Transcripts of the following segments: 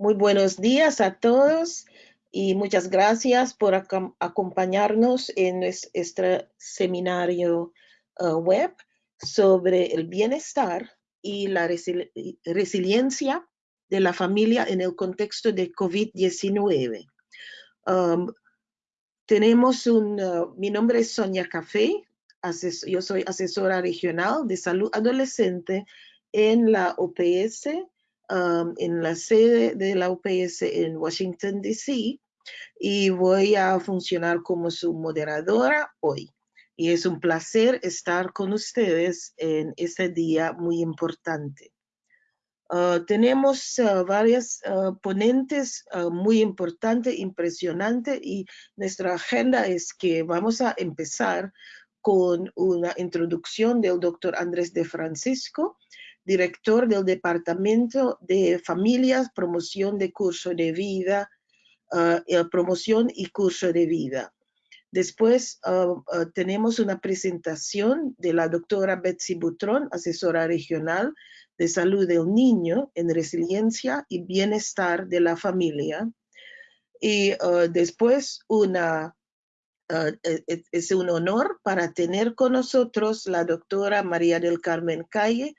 Muy buenos días a todos y muchas gracias por acompañarnos en nuestro seminario uh, web sobre el bienestar y la resiliencia de la familia en el contexto de COVID-19. Um, tenemos un, uh, mi nombre es Sonia Café, yo soy asesora regional de salud adolescente en la OPS, um, en la sede de la OPS en Washington, D.C. y voy a funcionar como su moderadora hoy. Y es un placer estar con ustedes en este día muy importante. Uh, tenemos uh, varias uh, ponentes muy importantes, impresionantes, y nuestra agenda es que vamos a empezar con una introducción del doctor Andrés de Francisco, director del Departamento de Familias, Promoción de Curso de Vida, uh, Promoción y Curso de Vida. Después uh, tenemos una presentación de la doctora Betsy Butrón, asesora regional de salud del niño en resiliencia y bienestar de la familia. Y después es un honor para tener con nosotros la doctora María del Carmen Calle,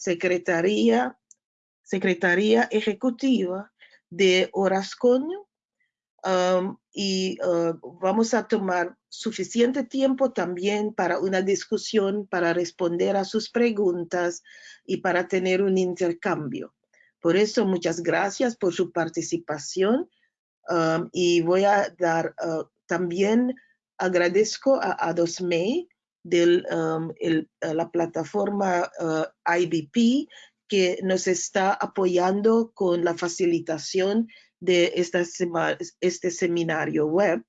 secretaria ejecutiva de Orascoño. y ah, vamos a tomar suficiente tiempo también para una discusión, para responder a sus preguntas y para tener un intercambio. Por eso, muchas gracias por su participación y voy a dar ah, también agradezco a Adosmei de um, la plataforma uh, IBP que nos está apoyando con la facilitación de esta este seminario web.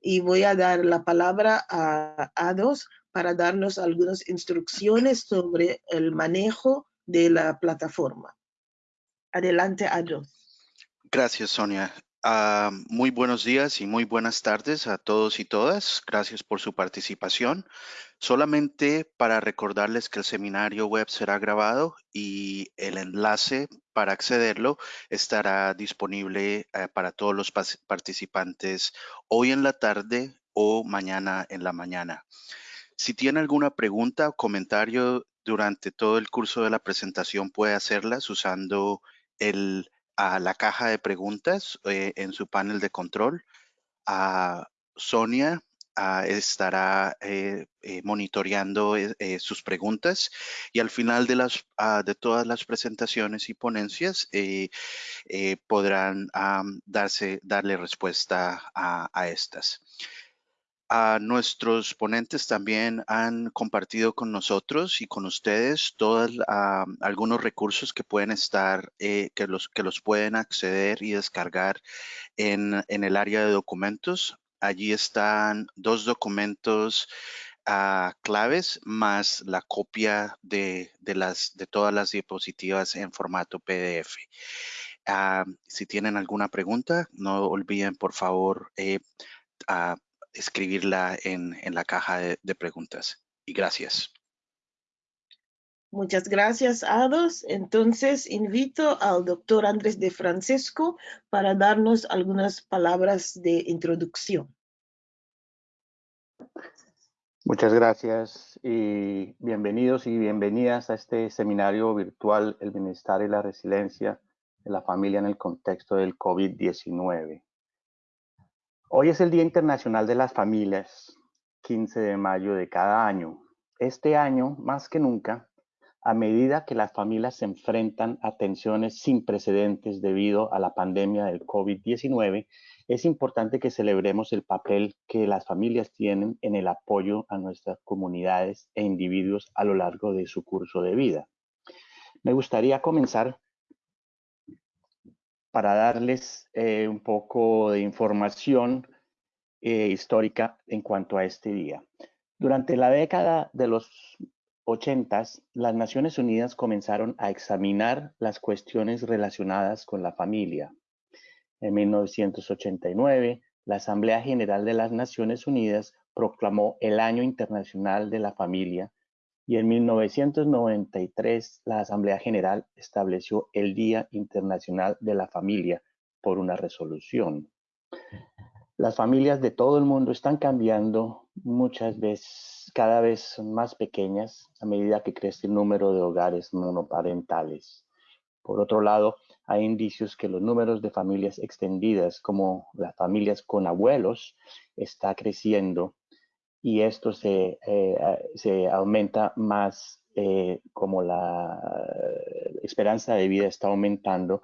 Y voy a dar la palabra a Ados para darnos algunas instrucciones sobre el manejo de la plataforma. Adelante, Ados. Gracias, Sonia. Ah, muy buenos días y muy buenas tardes a todos y todas. Gracias por su participación. Solamente para recordarles que el seminario web será grabado y el enlace para accederlo estará disponible eh, para todos los participantes hoy en la tarde o mañana en la mañana. Si tiene alguna pregunta o comentario durante todo el curso de la presentación, puede hacerlas usando la caja de preguntas eh, en su panel de control. a Sonia estará eh, eh, monitoreando sus preguntas y al final de, las, ah, de todas las presentaciones y ponencias podrán darse, darle respuesta a, estas nuestros ponentes también han compartido con nosotros y con ustedes todos algunos recursos que pueden estar, eh, que, los, que los pueden acceder y descargar en, el área de documentos. Allí están dos documentos ah, claves más la copia de, las, de todas las diapositivas en formato PDF. Ah, si tienen alguna pregunta, no olviden por favor eh, escribirla en, la caja de, preguntas. Y gracias. Muchas gracias, Ados. Entonces, invito al doctor Andrés de Francisco para darnos algunas palabras de introducción. Muchas gracias y bienvenidos y bienvenidas a este seminario virtual El Bienestar y la Resiliencia de la Familia en el contexto del COVID-19. Hoy es el Día Internacional de las Familias, 15 de mayo de cada año. Este año, más que nunca, a medida que las familias se enfrentan a tensiones sin precedentes debido a la pandemia del COVID-19, es importante que celebremos el papel que las familias tienen en el apoyo a nuestras comunidades e individuos a lo largo de su curso de vida. Me gustaría comenzar para darles eh, un poco de información eh, histórica en cuanto a este día. Durante la década de los 80, las Naciones Unidas comenzaron a examinar las cuestiones relacionadas con la familia. En 1989, la Asamblea General de las Naciones Unidas proclamó el Año Internacional de la Familia y en 1993 la Asamblea General estableció el Día Internacional de la Familia por una resolución. Las familias de todo el mundo están cambiando muchas veces, cada vez son más pequeñas a medida que crece el número de hogares monoparentales. Por otro lado, hay indicios que los números de familias extendidas, como las familias con abuelos, está creciendo y esto se, eh, se aumenta más eh, como la esperanza de vida está aumentando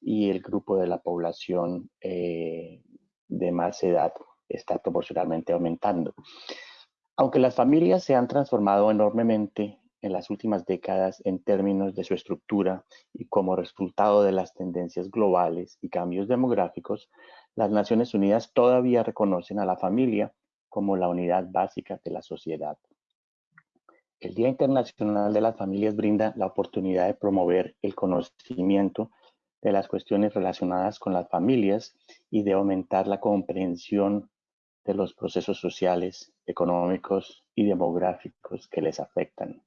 y el grupo de la población eh, de más edad está proporcionalmente aumentando. Aunque las familias se han transformado enormemente en las últimas décadas en términos de su estructura y como resultado de las tendencias globales y cambios demográficos, las Naciones Unidas todavía reconocen a la familia como la unidad básica de la sociedad. El Día Internacional de las Familias brinda la oportunidad de promover el conocimiento de las cuestiones relacionadas con las familias y de aumentar la comprensión de los procesos sociales, económicos y demográficos que les afectan.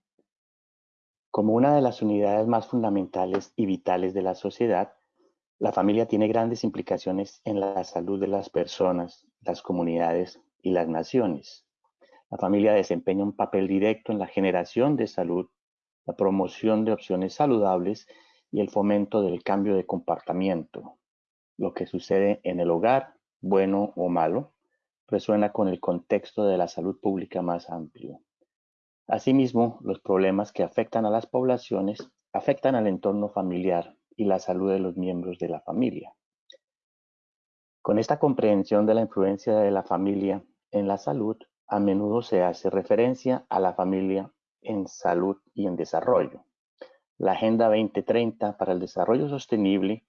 Como una de las unidades más fundamentales y vitales de la sociedad, la familia tiene grandes implicaciones en la salud de las personas, las comunidades y las naciones. La familia desempeña un papel directo en la generación de salud, la promoción de opciones saludables y el fomento del cambio de comportamiento. Lo que sucede en el hogar, bueno o malo, resuena con el contexto de la salud pública más amplio. Asimismo, los problemas que afectan a las poblaciones afectan al entorno familiar y la salud de los miembros de la familia. Con esta comprensión de la influencia de la familia en la salud, a menudo se hace referencia a la familia en salud y en desarrollo. La Agenda 2030 para el Desarrollo Sostenible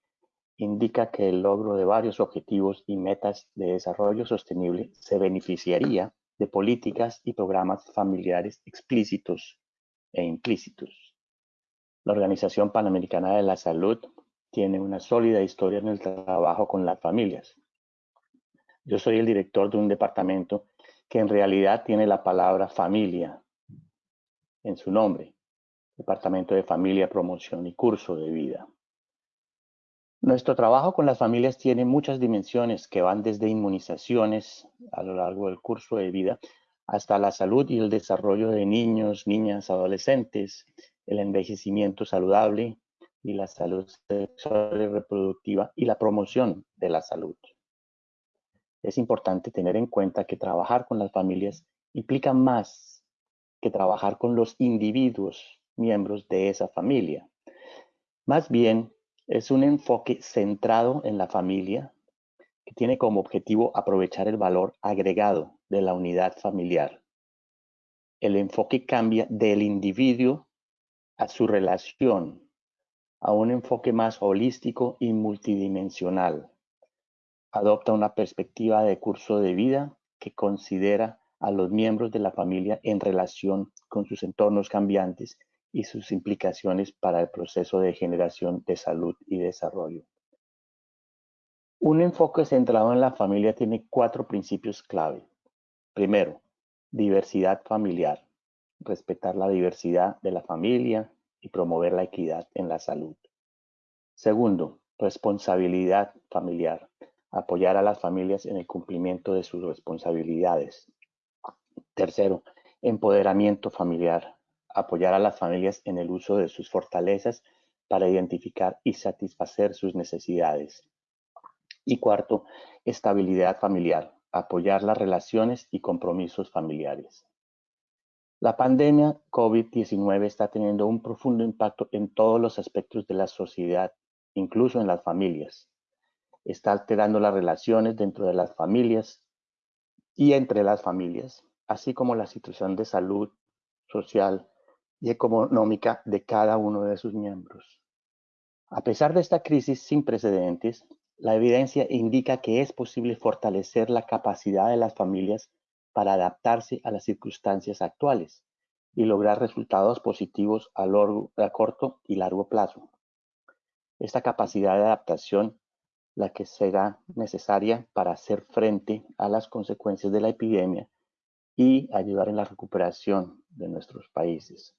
indica que el logro de varios objetivos y metas de desarrollo sostenible se beneficiaría de políticas y programas familiares explícitos e implícitos. La Organización Panamericana de la Salud tiene una sólida historia en el trabajo con las familias. Yo soy el director de un departamento que en realidad tiene la palabra familia en su nombre, Departamento de Familia, Promoción y Curso de Vida. Nuestro trabajo con las familias tiene muchas dimensiones que van desde inmunizaciones a lo largo del curso de vida hasta la salud y el desarrollo de niños, niñas, adolescentes, el envejecimiento saludable y la salud sexual y reproductiva y la promoción de la salud es importante tener en cuenta que trabajar con las familias implica más que trabajar con los individuos miembros de esa familia. Más bien, es un enfoque centrado en la familia que tiene como objetivo aprovechar el valor agregado de la unidad familiar. El enfoque cambia del individuo a su relación, a un enfoque más holístico y multidimensional adopta una perspectiva de curso de vida que considera a los miembros de la familia en relación con sus entornos cambiantes y sus implicaciones para el proceso de generación de salud y desarrollo. Un enfoque centrado en la familia tiene cuatro principios clave. Primero, diversidad familiar. Respetar la diversidad de la familia y promover la equidad en la salud. Segundo, responsabilidad familiar apoyar a las familias en el cumplimiento de sus responsabilidades. Tercero, empoderamiento familiar, apoyar a las familias en el uso de sus fortalezas para identificar y satisfacer sus necesidades. Y cuarto, estabilidad familiar, apoyar las relaciones y compromisos familiares. La pandemia COVID-19 está teniendo un profundo impacto en todos los aspectos de la sociedad, incluso en las familias está alterando las relaciones dentro de las familias y entre las familias, así como la situación de salud social y económica de cada uno de sus miembros. A pesar de esta crisis sin precedentes, la evidencia indica que es posible fortalecer la capacidad de las familias para adaptarse a las circunstancias actuales y lograr resultados positivos a, a corto y largo plazo. Esta capacidad de adaptación la que será necesaria para hacer frente a las consecuencias de la epidemia y ayudar en la recuperación de nuestros países.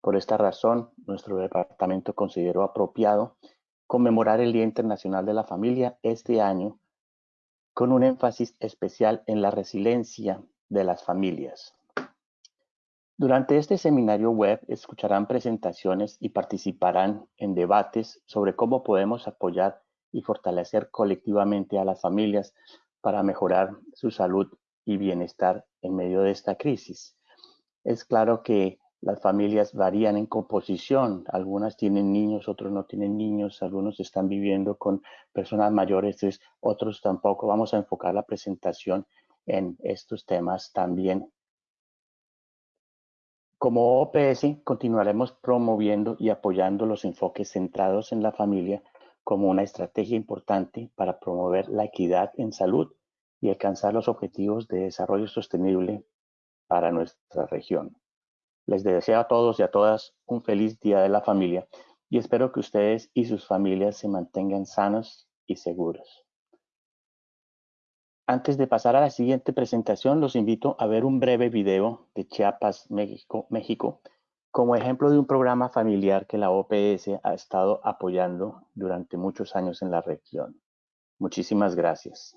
Por esta razón, nuestro departamento consideró apropiado conmemorar el Día Internacional de la Familia este año con un énfasis especial en la resiliencia de las familias. Durante este seminario web escucharán presentaciones y participarán en debates sobre cómo podemos apoyar y fortalecer colectivamente a las familias para mejorar su salud y bienestar en medio de esta crisis. Es claro que las familias varían en composición. Algunas tienen niños, otros no tienen niños, algunos están viviendo con personas mayores, otros tampoco. Vamos a enfocar la presentación en estos temas también. Como OPS, continuaremos promoviendo y apoyando los enfoques centrados en la familia como una estrategia importante para promover la equidad en salud y alcanzar los objetivos de desarrollo sostenible para nuestra región. Les deseo a todos y a todas un feliz Día de la Familia y espero que ustedes y sus familias se mantengan sanos y seguros. Antes de pasar a la siguiente presentación, los invito a ver un breve video de Chiapas, México, como ejemplo de un programa familiar que la OPS ha estado apoyando durante muchos años en la región. Muchísimas gracias.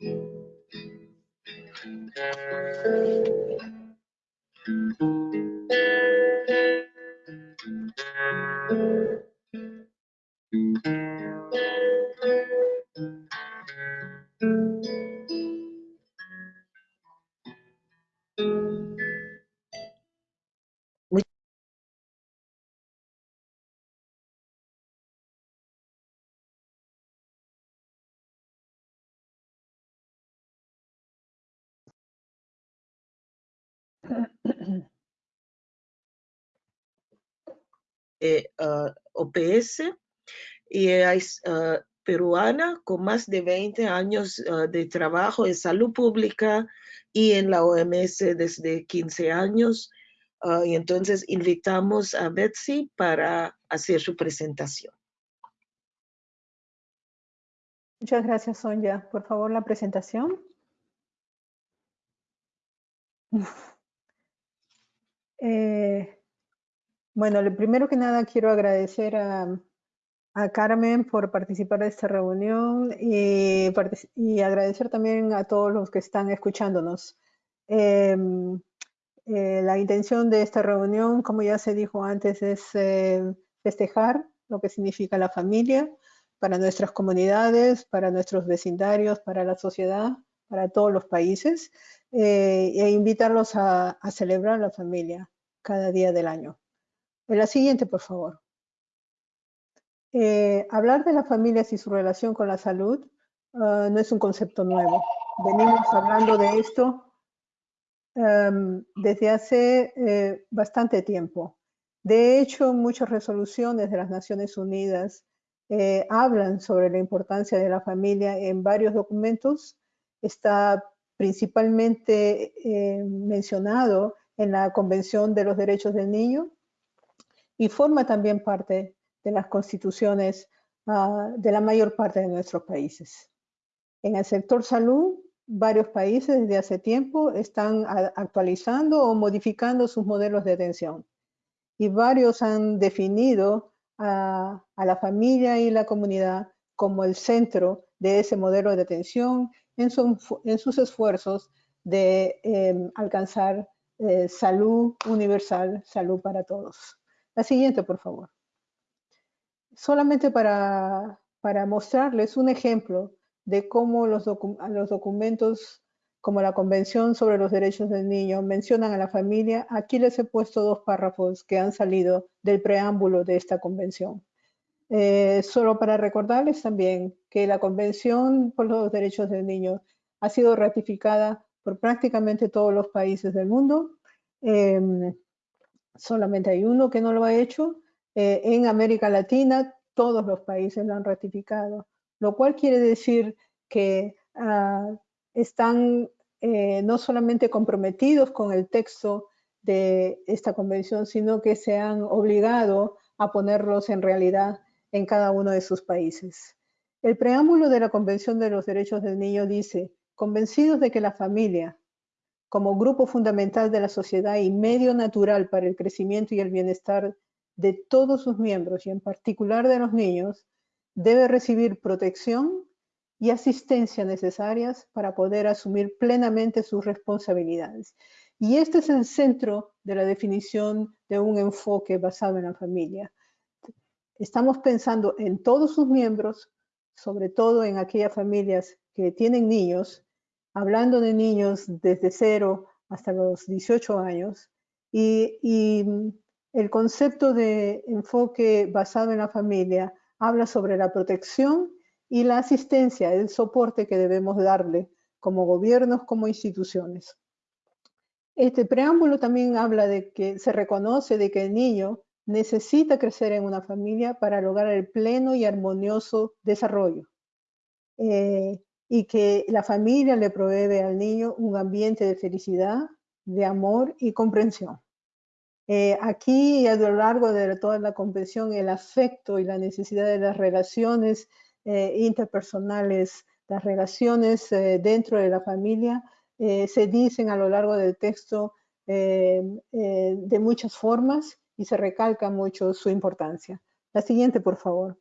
Eh, uh, OPS y es uh, peruana con más de 20 años uh, de trabajo en salud pública y en la OMS desde 15 años. y entonces invitamos a Betsy para hacer su presentación. Muchas gracias, Sonia. Por favor, la presentación. Eh, bueno, primero que nada quiero agradecer a, Carmen por participar de esta reunión y, agradecer también a todos los que están escuchándonos. Em, eh, la intención de esta reunión, como ya se dijo antes, es eh, festejar lo que significa la familia para nuestras comunidades, para nuestros vecindarios, para la sociedad, para todos los países, eh, e invitarlos a celebrar la familia cada día del año. La siguiente, por favor. Eh, hablar de las familias y su relación con la salud ah, no es un concepto nuevo. Venimos hablando de esto em, desde hace eh, bastante tiempo. De hecho, muchas resoluciones de las Naciones Unidas eh, hablan sobre la importancia de la familia en varios documentos. Está principalmente mencionado en la Convención de los Derechos del Niño, y forma también parte de las constituciones ah, de la mayor parte de nuestros países. En el sector salud, varios países desde hace tiempo están actualizando o modificando sus modelos de atención y varios han definido a, la familia y la comunidad como el centro de ese modelo de atención en, sus esfuerzos de em, alcanzar eh, salud universal, salud para todos. La siguiente, por favor. Solamente para, mostrarles un ejemplo de cómo los, los documentos como la Convención sobre los Derechos del Niño mencionan a la familia, aquí les he puesto dos párrafos que han salido del preámbulo de esta convención. Eh, solo para recordarles también que la Convención por los Derechos del Niño ha sido ratificada por prácticamente todos los países del mundo. Em, solamente hay uno que no lo ha hecho. Eh, en América Latina todos los países lo han ratificado, lo cual quiere decir que ah, están eh, no solamente comprometidos con el texto de esta convención, sino que se han obligado a ponerlos en realidad en cada uno de sus países. El preámbulo de la Convención de los Derechos del Niño dice, convencidos de que la familia, como grupo fundamental de la sociedad y medio natural para el crecimiento y el bienestar de todos sus miembros y en particular de los niños, debe recibir protección y asistencia necesarias para poder asumir plenamente sus responsabilidades. Y este es el centro de la definición de un enfoque basado en la familia. Estamos pensando en todos sus miembros, sobre todo en aquellas familias que tienen niños, hablando de niños desde cero hasta los 18 años, y, el concepto de enfoque basado en la familia habla sobre la protección y la asistencia, el soporte que debemos darle como gobiernos, como instituciones. Este preámbulo también habla de que se reconoce de que el niño necesita crecer en una familia para lograr el pleno y armonioso desarrollo. Eh, y que la familia le provee al niño un ambiente de felicidad, de amor y comprensión. Eh, aquí a lo largo de toda la comprensión, el afecto y la necesidad de las relaciones eh, interpersonales, las relaciones eh, dentro de la familia, se dicen a lo largo del texto de muchas formas y se recalca mucho su importancia. La siguiente, por favor.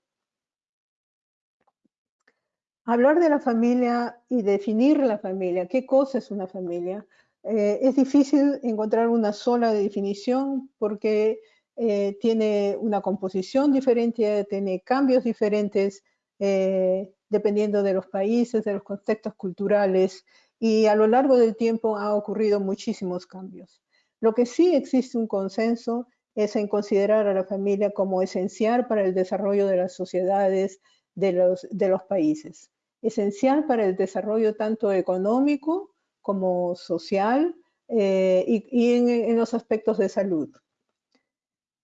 Hablar de la familia y definir la familia, qué cosa es una familia, eh, es difícil encontrar una sola definición porque eh, tiene una composición diferente, tiene cambios diferentes eh, dependiendo de los países, de los contextos culturales y a lo largo del tiempo ha ocurrido muchísimos cambios. Lo que sí existe un consenso es en considerar a la familia como esencial para el desarrollo de las sociedades de los, de los países, esencial para el desarrollo tanto económico como social eh, y, en, los aspectos de salud.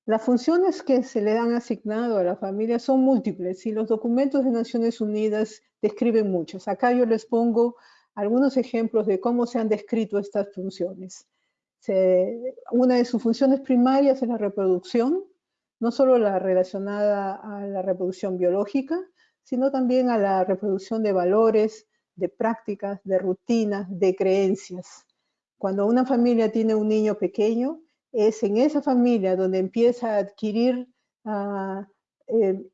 Las funciones que se le han asignado a la familia son múltiples y los documentos de Naciones Unidas describen muchos. Acá yo les pongo algunos ejemplos de cómo se han descrito estas funciones. una de sus funciones primarias es la reproducción, no solo la relacionada a la reproducción biológica, sino también a la reproducción de valores, de prácticas, de rutinas, de creencias. Cuando una familia tiene un niño pequeño, es en esa familia donde empieza a adquirir ah, eh,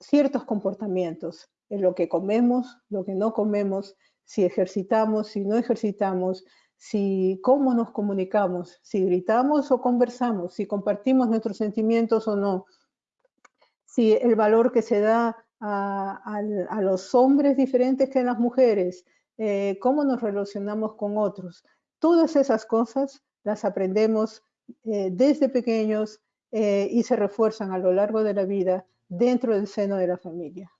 ciertos comportamientos, en lo que comemos, lo que no comemos, si ejercitamos, si no ejercitamos, si cómo nos comunicamos, si gritamos o conversamos, si compartimos nuestros sentimientos o no, si el valor que se da a, los hombres diferentes que a las mujeres, eh, cómo nos relacionamos con otros. Todas esas cosas las aprendemos eh, desde pequeños eh, y se refuerzan a lo largo de la vida dentro del seno de la familia.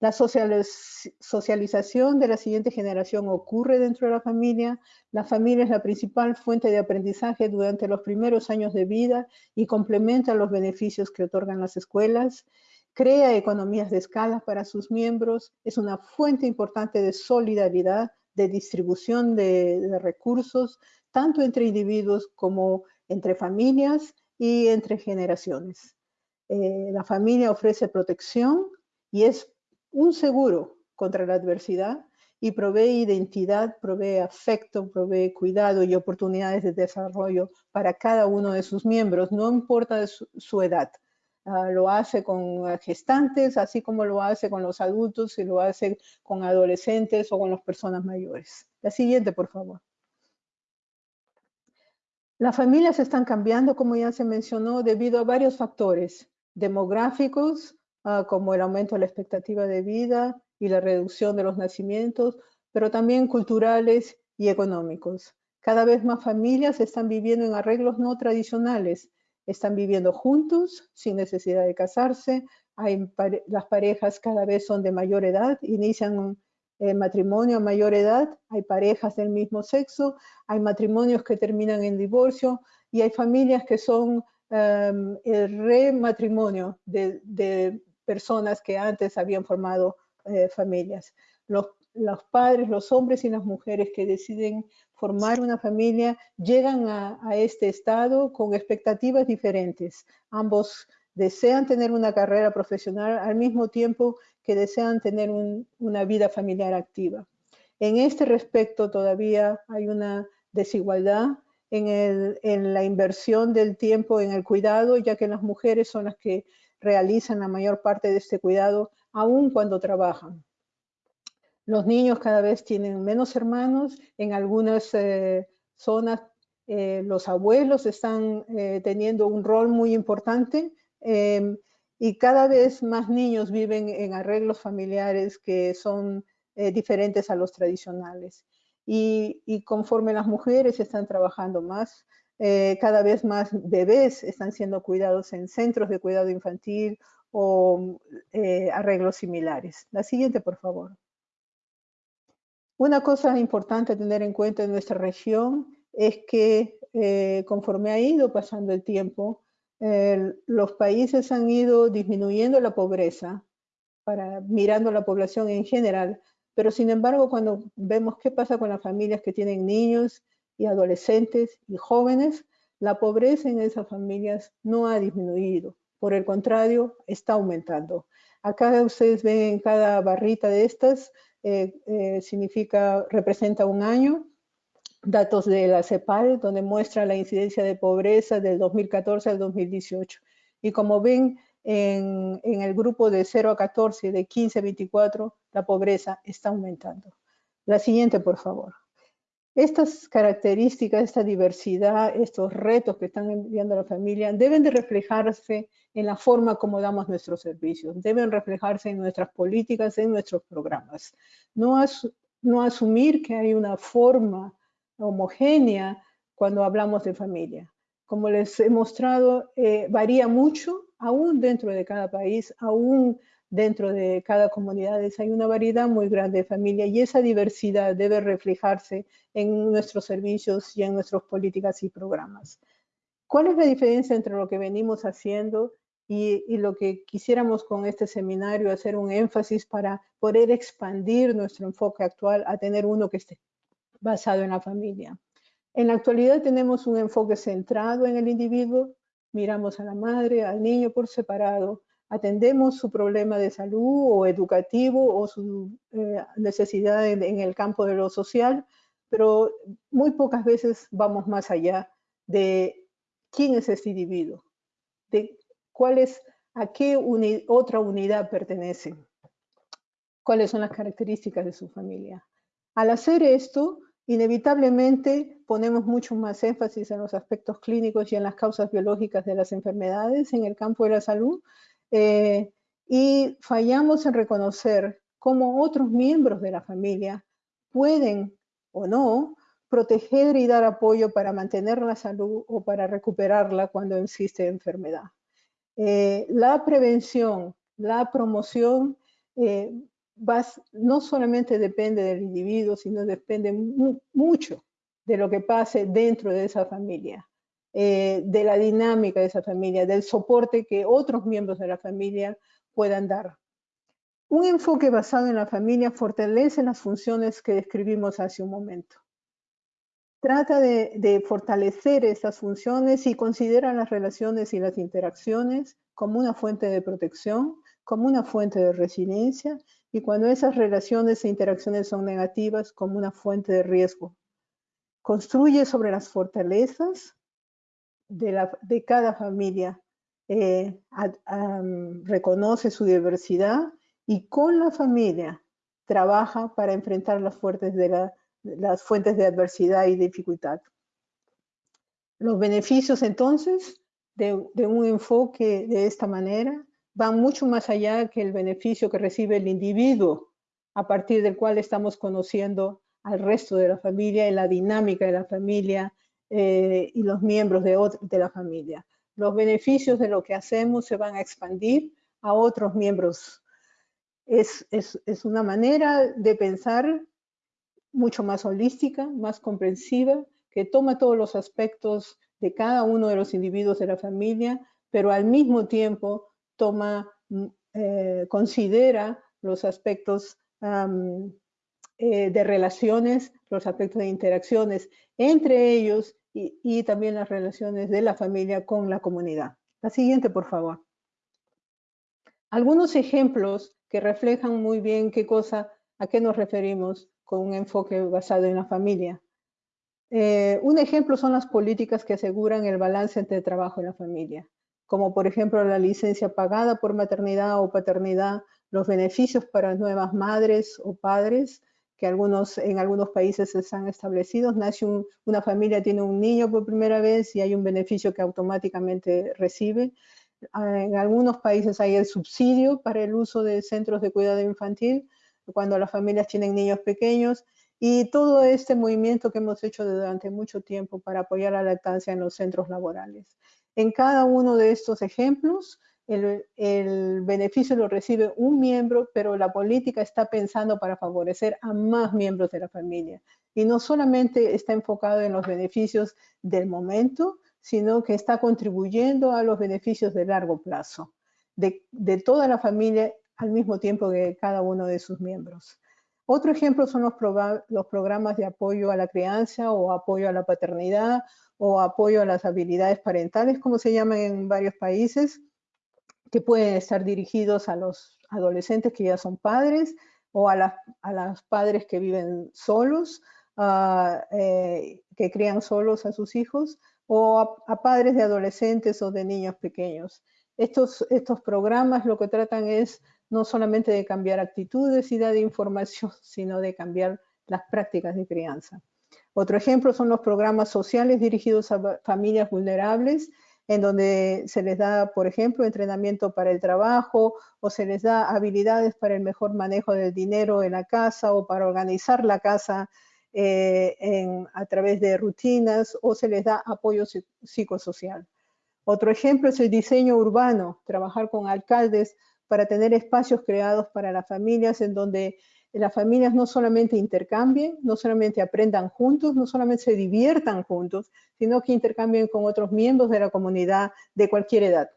La socialización de la siguiente generación ocurre dentro de la familia. La familia es la principal fuente de aprendizaje durante los primeros años de vida y complementa los beneficios que otorgan las escuelas crea economías de escala para sus miembros, es una fuente importante de solidaridad, de distribución de, recursos, tanto entre individuos como entre familias y entre generaciones. Eh, la familia ofrece protección y es un seguro contra la adversidad y provee identidad, provee afecto, provee cuidado y oportunidades de desarrollo para cada uno de sus miembros, no importa su edad. Ah, lo hace con gestantes, así como lo hace con los adultos y lo hace con adolescentes o con las personas mayores. La siguiente, por favor. Las familias están cambiando, como ya se mencionó, debido a varios factores demográficos, ah, como el aumento de la expectativa de vida y la reducción de los nacimientos, pero también culturales y económicos. Cada vez más familias están viviendo en arreglos no tradicionales, están viviendo juntos sin necesidad de casarse, hay las parejas cada vez son de mayor edad, inician eh, matrimonio a mayor edad, hay parejas del mismo sexo, hay matrimonios que terminan en divorcio y hay familias que son em, el rematrimonio de, de, personas que antes habían formado eh, familias. Los, los padres, los hombres y las mujeres que deciden formar una familia, llegan a, este estado con expectativas diferentes. Ambos desean tener una carrera profesional al mismo tiempo que desean tener una vida familiar activa. En este respecto todavía hay una desigualdad en, en, la inversión del tiempo en el cuidado, ya que las mujeres son las que realizan la mayor parte de este cuidado, aun cuando trabajan. Los niños cada vez tienen menos hermanos. En algunas eh, zonas eh, los abuelos están eh, teniendo un rol muy importante em, y cada vez más niños viven en arreglos familiares que son diferentes a los tradicionales. Y, y, conforme las mujeres están trabajando más, cada vez más bebés están siendo cuidados en centros de cuidado infantil o arreglos similares. La siguiente, por favor. Una cosa importante a tener en cuenta en nuestra región es que eh, conforme ha ido pasando el tiempo, los países han ido disminuyendo la pobreza, para, mirando la población en general, pero sin embargo cuando vemos qué pasa con las familias que tienen niños y adolescentes y jóvenes, la pobreza en esas familias no ha disminuido, por el contrario, está aumentando. Acá ustedes ven en cada barrita de estas eh, significa, representa un año, datos de la CEPAL, donde muestra la incidencia de pobreza del 2014 al 2018. Y como ven, en, en, el grupo de 0 a 14, de 15 a 24, la pobreza está aumentando. La siguiente, por favor. Estas características, esta diversidad, estos retos que están enviando a la familia deben de reflejarse en la forma como damos nuestros servicios, deben reflejarse en nuestras políticas, en nuestros programas. No, no asumir que hay una forma homogénea cuando hablamos de familia. Como les he mostrado, eh, varía mucho, aún dentro de cada país, aún dentro de cada comunidad hay una variedad muy grande de familia y esa diversidad debe reflejarse en nuestros servicios y en nuestras políticas y programas. ¿Cuál es la diferencia entre lo que venimos haciendo y, y, lo que quisiéramos con este seminario hacer un énfasis para poder expandir nuestro enfoque actual a tener uno que esté basado en la familia? En la actualidad tenemos un enfoque centrado en el individuo, miramos a la madre, al niño por separado, atendemos su problema de salud o educativo o su eh, necesidad en, en, el campo de lo social, pero muy pocas veces vamos más allá de quién es este individuo, de cuál es, a qué uni, otra unidad pertenece, cuáles son las características de su familia. Al hacer esto, inevitablemente ponemos mucho más énfasis en los aspectos clínicos y en las causas biológicas de las enfermedades en el campo de la salud, eh, y fallamos en reconocer cómo otros miembros de la familia pueden o no proteger y dar apoyo para mantener la salud o para recuperarla cuando existe enfermedad. Eh, la prevención, la promoción, eh, no solamente depende del individuo, sino depende mucho de lo que pase dentro de esa familia. Eh, de la dinámica de esa familia, del soporte que otros miembros de la familia puedan dar. Un enfoque basado en la familia fortalece las funciones que describimos hace un momento. Trata de, de fortalecer estas funciones y considera las relaciones y las interacciones como una fuente de protección, como una fuente de resiliencia y cuando esas relaciones e interacciones son negativas, como una fuente de riesgo. Construye sobre las fortalezas de, cada familia eh, reconoce su diversidad y con la familia trabaja para enfrentar las, fuertes de la, las fuentes de adversidad y dificultad. Los beneficios entonces de, un enfoque de esta manera van mucho más allá que el beneficio que recibe el individuo a partir del cual estamos conociendo al resto de la familia y la dinámica de la familia eh, y los miembros de, de la familia. Los beneficios de lo que hacemos se van a expandir a otros miembros. Es, es, es una manera de pensar mucho más holística, más comprensiva, que toma todos los aspectos de cada uno de los individuos de la familia, pero al mismo tiempo toma, mm, eh, considera los aspectos um, eh, de relaciones, los aspectos de interacciones entre ellos y, también las relaciones de la familia con la comunidad. La siguiente, por favor. Algunos ejemplos que reflejan muy bien qué cosa, a qué nos referimos con un enfoque basado en la familia. Eh, un ejemplo son las políticas que aseguran el balance entre trabajo y la familia, como por ejemplo la licencia pagada por maternidad o paternidad, los beneficios para nuevas madres o padres, que algunos, en algunos países están establecidos. Nace una familia, tiene un niño por primera vez y hay un beneficio que automáticamente recibe. Ah, en algunos países hay el subsidio para el uso de centros de cuidado infantil cuando las familias tienen niños pequeños y todo este movimiento que hemos hecho durante mucho tiempo para apoyar la lactancia en los centros laborales. En cada uno de estos ejemplos, el, beneficio lo recibe un miembro, pero la política está pensando para favorecer a más miembros de la familia. Y no solamente está enfocado en los beneficios del momento, sino que está contribuyendo a los beneficios de largo plazo, de, toda la familia al mismo tiempo que cada uno de sus miembros. Otro ejemplo son los, los programas de apoyo a la crianza o apoyo a la paternidad o apoyo a las habilidades parentales, como se llaman en varios países, que pueden estar dirigidos a los adolescentes que ya son padres o a, las, a los padres que viven solos, uh, eh, que crían solos a sus hijos, o a, a, padres de adolescentes o de niños pequeños. Estos, estos programas lo que tratan es no solamente de cambiar actitudes y dar información, sino de cambiar las prácticas de crianza. Otro ejemplo son los programas sociales dirigidos a familias vulnerables, en donde se les da, por ejemplo, entrenamiento para el trabajo o se les da habilidades para el mejor manejo del dinero en la casa o para organizar la casa eh, a través de rutinas o se les da apoyo psicosocial. Otro ejemplo es el diseño urbano, trabajar con alcaldes para tener espacios creados para las familias en donde las familias no solamente intercambien, no solamente aprendan juntos, no solamente se diviertan juntos, sino que intercambien con otros miembros de la comunidad de cualquier edad.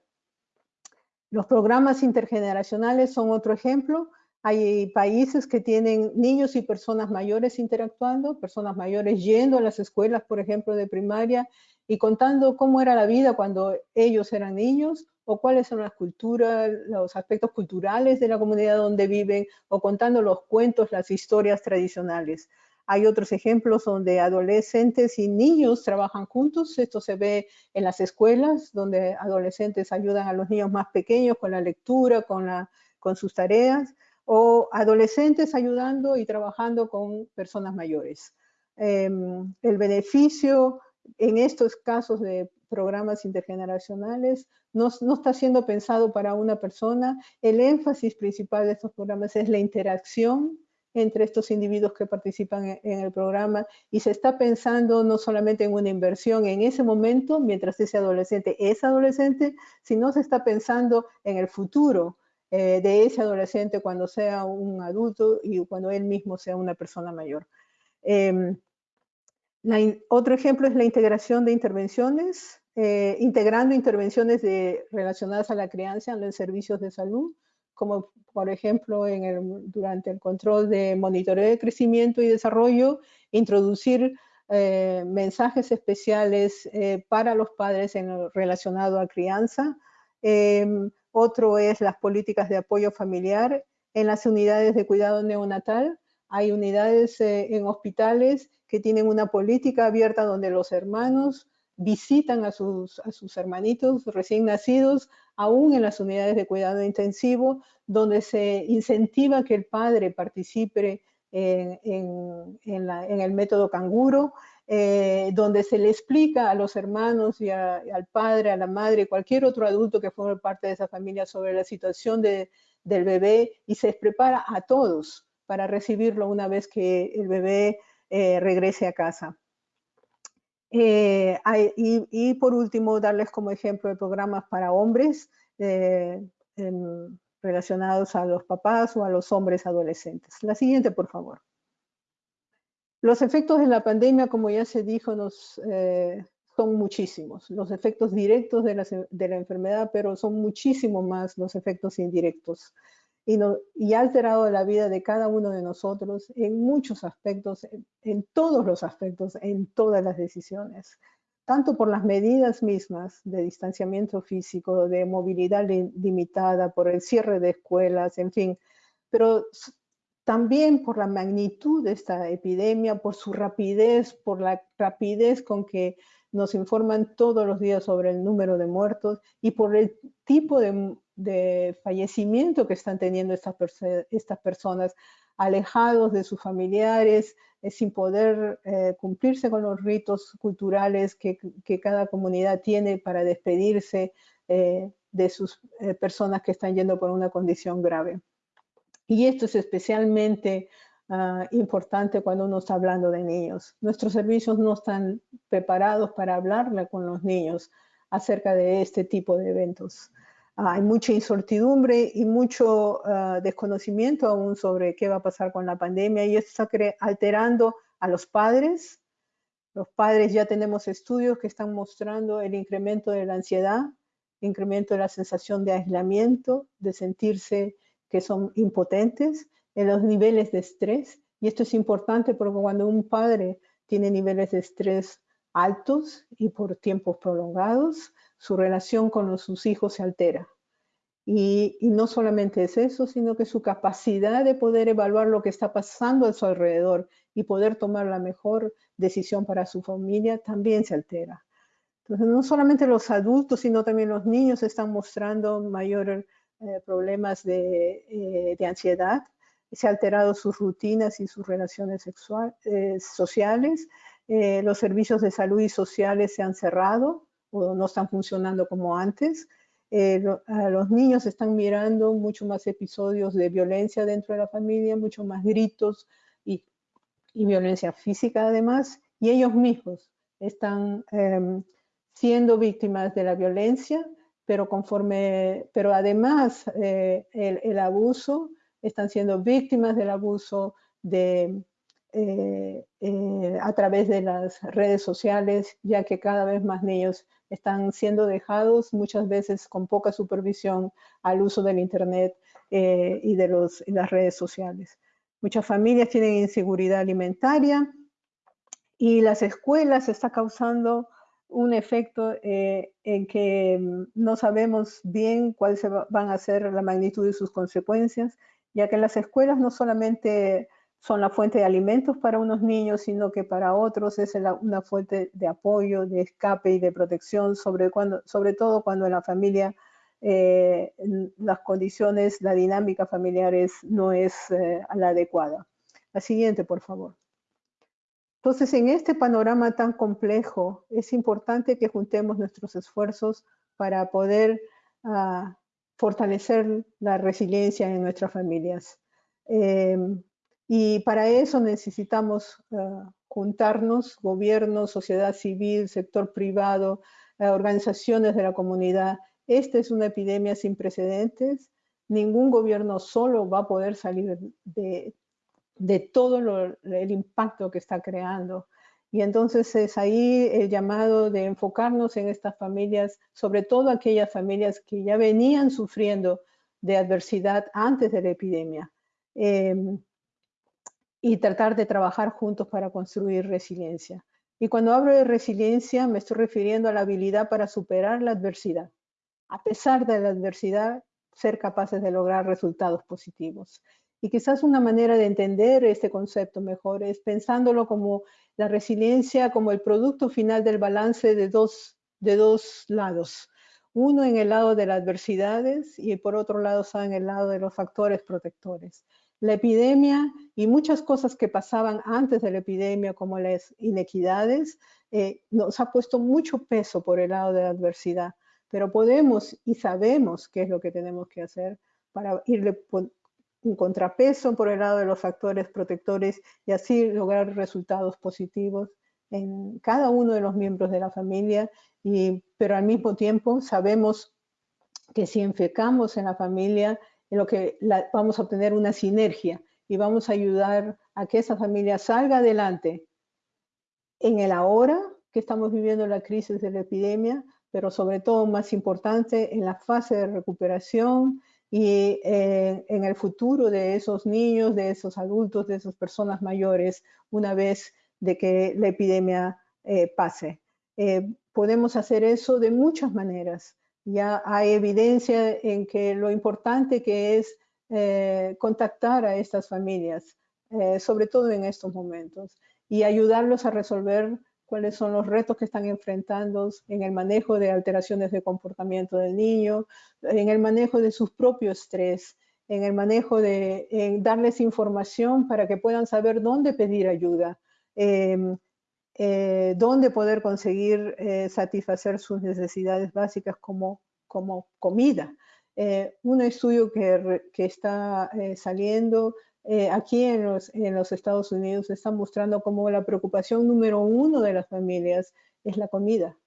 Los programas intergeneracionales son otro ejemplo. Hay países que tienen niños y personas mayores interactuando, personas mayores yendo a las escuelas, por ejemplo, de primaria y contando cómo era la vida cuando ellos eran niños o cuáles son las culturas, los aspectos culturales de la comunidad donde viven, o contando los cuentos, las historias tradicionales. Hay otros ejemplos donde adolescentes y niños trabajan juntos. Esto se ve en las escuelas, donde adolescentes ayudan a los niños más pequeños con la lectura, con, la, con sus tareas, o adolescentes ayudando y trabajando con personas mayores. Em, el beneficio en estos casos de programas intergeneracionales no, está siendo pensado para una persona. El énfasis principal de estos programas es la interacción entre estos individuos que participan en, el programa y se está pensando no solamente en una inversión en ese momento, mientras ese adolescente es adolescente, sino se está pensando en el futuro eh, de ese adolescente cuando sea un adulto y cuando él mismo sea una persona mayor. Em, otro ejemplo es la integración de intervenciones, eh, integrando intervenciones relacionadas a la crianza en los servicios de salud, como por ejemplo durante el control de monitoreo de crecimiento y desarrollo, introducir eh, mensajes especiales para los padres en relacionado a crianza. Em, otro es las políticas de apoyo familiar en las unidades de cuidado neonatal. Hay unidades en hospitales que tienen una política abierta donde los hermanos visitan a sus, hermanitos recién nacidos, aún en las unidades de cuidado intensivo, donde se incentiva que el padre participe en, el método canguro, eh, donde se le explica a los hermanos y al padre, a la madre, cualquier otro adulto que forme parte de esa familia sobre la situación de, del bebé y se prepara a todos para recibirlo una vez que el bebé eh, regrese a casa. Eh, y, por último, darles como ejemplo de programas para hombres relacionados a los papás o a los hombres adolescentes. La siguiente, por favor. Los efectos de la pandemia, como ya se dijo, nos, son muchísimos. Los efectos directos de la, enfermedad, pero son muchísimo más los efectos indirectos. Y, ha alterado la vida de cada uno de nosotros en muchos aspectos, en, todos los aspectos, en todas las decisiones, tanto por las medidas mismas de distanciamiento físico, de movilidad limitada, por el cierre de escuelas, en fin, pero también por la magnitud de esta epidemia, por su rapidez, por la rapidez con que nos informan todos los días sobre el número de muertos y por el tipo de de fallecimiento que están teniendo estas, estas personas, alejados de sus familiares, eh, sin poder eh, cumplirse con los ritos culturales que, cada comunidad tiene para despedirse eh, de sus personas que están yendo por una condición grave. Y esto es especialmente ah, importante cuando uno está hablando de niños. Nuestros servicios no están preparados para hablarle con los niños acerca de este tipo de eventos hay mucha incertidumbre y mucho ah, desconocimiento aún sobre qué va a pasar con la pandemia y esto está alterando a los padres. Los padres ya tenemos estudios que están mostrando el incremento de la ansiedad, incremento de la sensación de aislamiento, de sentirse que son impotentes, en los niveles de estrés. Y esto es importante porque cuando un padre tiene niveles de estrés altos y por tiempos prolongados, su relación con sus hijos se altera. Y, no solamente es eso, sino que su capacidad de poder evaluar lo que está pasando a su alrededor y poder tomar la mejor decisión para su familia también se altera. Entonces, no solamente los adultos, sino también los niños están mostrando mayores eh, problemas de, de, ansiedad. Se han alterado sus rutinas y sus relaciones sexuales, sociales. los servicios de salud y sociales se han cerrado o no están funcionando como antes. Eh, a los niños están mirando mucho más episodios de violencia dentro de la familia, mucho más gritos y, violencia física además, y ellos mismos están em, siendo víctimas de la violencia, pero conforme, pero además eh, el, abuso, están siendo víctimas del abuso de, eh, a través de las redes sociales, ya que cada vez más niños están siendo dejados muchas veces con poca supervisión al uso del Internet eh, y de los, las redes sociales. Muchas familias tienen inseguridad alimentaria y las escuelas está causando un efecto eh, en que mm, no sabemos bien cuáles van a ser la magnitud de sus consecuencias, ya que las escuelas no solamente son la fuente de alimentos para unos niños, sino que para otros es una fuente de apoyo, de escape y de protección, sobre, cuando, sobre todo cuando en la familia eh, las condiciones, la dinámica familiar no es eh, la adecuada. La siguiente, por favor. Entonces, en este panorama tan complejo, es importante que juntemos nuestros esfuerzos para poder ah, fortalecer la resiliencia en nuestras familias. Eh, y para eso necesitamos eh, juntarnos, gobierno, sociedad civil, sector privado, eh, organizaciones de la comunidad. Esta es una epidemia sin precedentes. Ningún gobierno solo va a poder salir de, de todo el impacto que está creando. Y entonces es ahí el llamado de enfocarnos en estas familias, sobre todo aquellas familias que ya venían sufriendo de adversidad antes de la epidemia. Em, y tratar de trabajar juntos para construir resiliencia. Y cuando hablo de resiliencia me estoy refiriendo a la habilidad para superar la adversidad. A pesar de la adversidad, ser capaces de lograr resultados positivos. Y quizás una manera de entender este concepto mejor es pensándolo como la resiliencia como el producto final del balance de dos, de dos lados. Uno en el lado de las adversidades y por otro lado está en el lado de los factores protectores la epidemia y muchas cosas que pasaban antes de la epidemia, como las inequidades, eh, nos ha puesto mucho peso por el lado de la adversidad. Pero podemos y sabemos qué es lo que tenemos que hacer para irle un contrapeso por el lado de los factores protectores y así lograr resultados positivos en cada uno de los miembros de la familia, y, pero al mismo tiempo sabemos que si enfocamos en la familia lo que vamos a obtener una sinergia y vamos a ayudar a que esa familia salga adelante en el ahora que estamos viviendo la crisis de la epidemia, pero sobre todo más importante en la fase de recuperación y eh, en el futuro de esos niños, de esos adultos, de esas personas mayores, una vez de que la epidemia eh, pase. Eh, podemos hacer eso de muchas maneras ya hay evidencia en que lo importante que es contactar a estas familias, sobre todo en estos momentos, y ayudarlos a resolver cuáles son los retos que están enfrentando en el manejo de alteraciones de comportamiento del niño, en el manejo de su propio estrés, en el manejo de darles información para que puedan saber dónde pedir ayuda, em, eh, dónde poder conseguir eh, satisfacer sus necesidades básicas como, como comida. Eh, un estudio que, que está saliendo aquí en los, en los, Estados Unidos está mostrando como la preocupación número uno de las familias es la comida.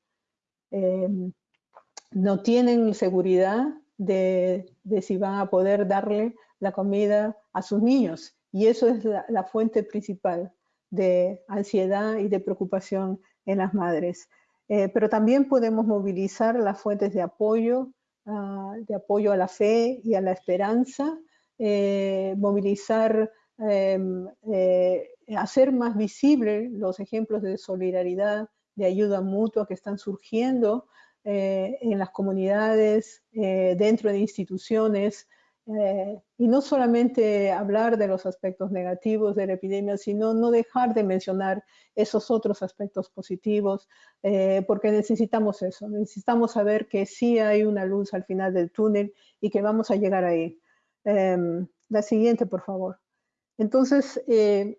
no tienen seguridad de, de, si van a poder darle la comida a sus niños y eso es la, la fuente principal de ansiedad y de preocupación en las madres. Eh, pero también podemos movilizar las fuentes de apoyo, ah, de apoyo a la fe y a la esperanza, eh, movilizar, em, eh, hacer más visibles los ejemplos de solidaridad, de ayuda mutua que están surgiendo en las comunidades, dentro de instituciones, eh, y no solamente hablar de los aspectos negativos de la epidemia, sino no dejar de mencionar esos otros aspectos positivos, eh, porque necesitamos eso, necesitamos saber que sí hay una luz al final del túnel y que vamos a llegar ahí. Em, la siguiente, por favor. Entonces, eh,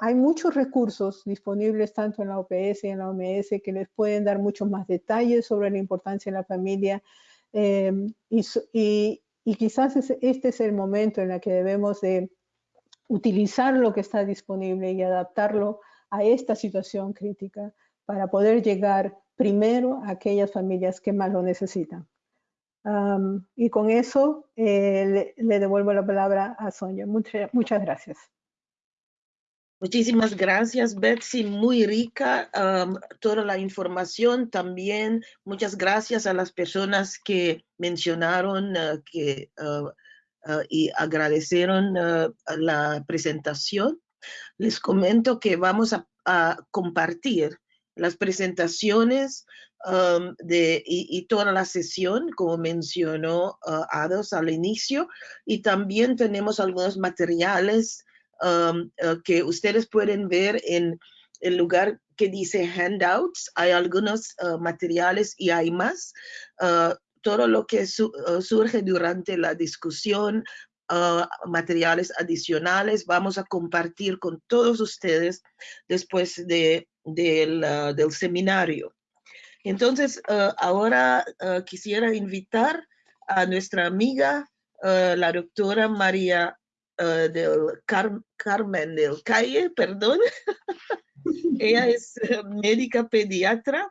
hay muchos recursos disponibles tanto en la OPS y en la OMS que les pueden dar muchos más detalles sobre la importancia de la familia em, y, y quizás este es el momento en el que debemos de utilizar lo que está disponible y adaptarlo a esta situación crítica para poder llegar primero a aquellas familias que más lo necesitan. Y con eso eh, le, devuelvo la palabra a Sonia. muchas gracias. Muchísimas gracias, Betsy. Muy rica toda la información. También muchas gracias a las personas que mencionaron uh, que, uh, uh, y agradecieron la presentación. Les comento que vamos a, compartir las presentaciones de, y, y, toda la sesión, como mencionó Ados al inicio, y también tenemos algunos materiales Um, uh, que ustedes pueden ver en el lugar que dice handouts. Hay algunos uh, materiales y hay más. Uh, todo lo que surge durante la discusión, materiales adicionales, vamos a compartir con todos ustedes después de, del, del seminario. Entonces, ahora quisiera invitar a nuestra amiga, la doctora María del Carmen del Calle, perdón. Ella es eh, médica pediatra,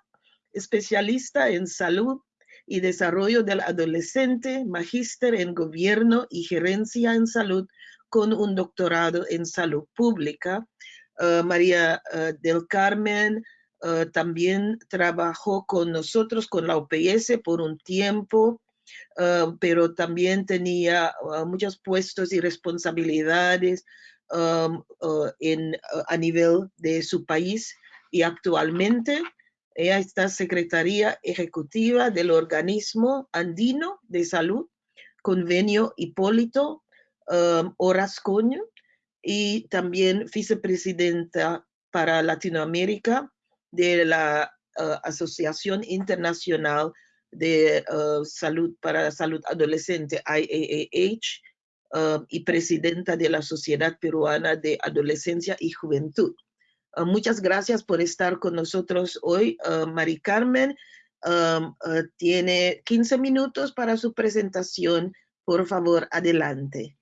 especialista en salud y desarrollo del adolescente, magíster en gobierno y gerencia en salud con un doctorado en salud pública. María del Carmen también trabajó con nosotros, con la OPS por un tiempo Ah, pero también tenía ah, muchos puestos y responsabilidades um, en, a nivel de su país y actualmente ella está secretaria ejecutiva del organismo andino de salud, convenio Hipólito um, y también vicepresidenta para Latinoamérica de la Asociación Internacional de uh, Salud para la Salud Adolescente, IAAH, uh, y presidenta de la Sociedad Peruana de Adolescencia y Juventud. Uh, muchas gracias por estar con nosotros hoy, Mari Carmen. Tiene 15 minutos para su presentación. Por favor, adelante.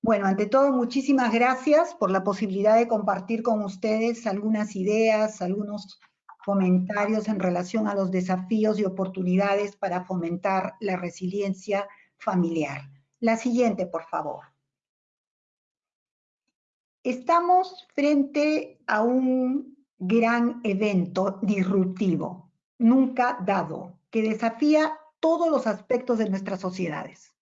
Bueno, ante todo, muchísimas gracias por la posibilidad de compartir con ustedes algunas ideas, algunos comentarios en relación a los desafíos y oportunidades para fomentar la resiliencia familiar. La siguiente, por favor. Estamos frente a un gran evento disruptivo, nunca dado, que desafía todos los aspectos de nuestras sociedades.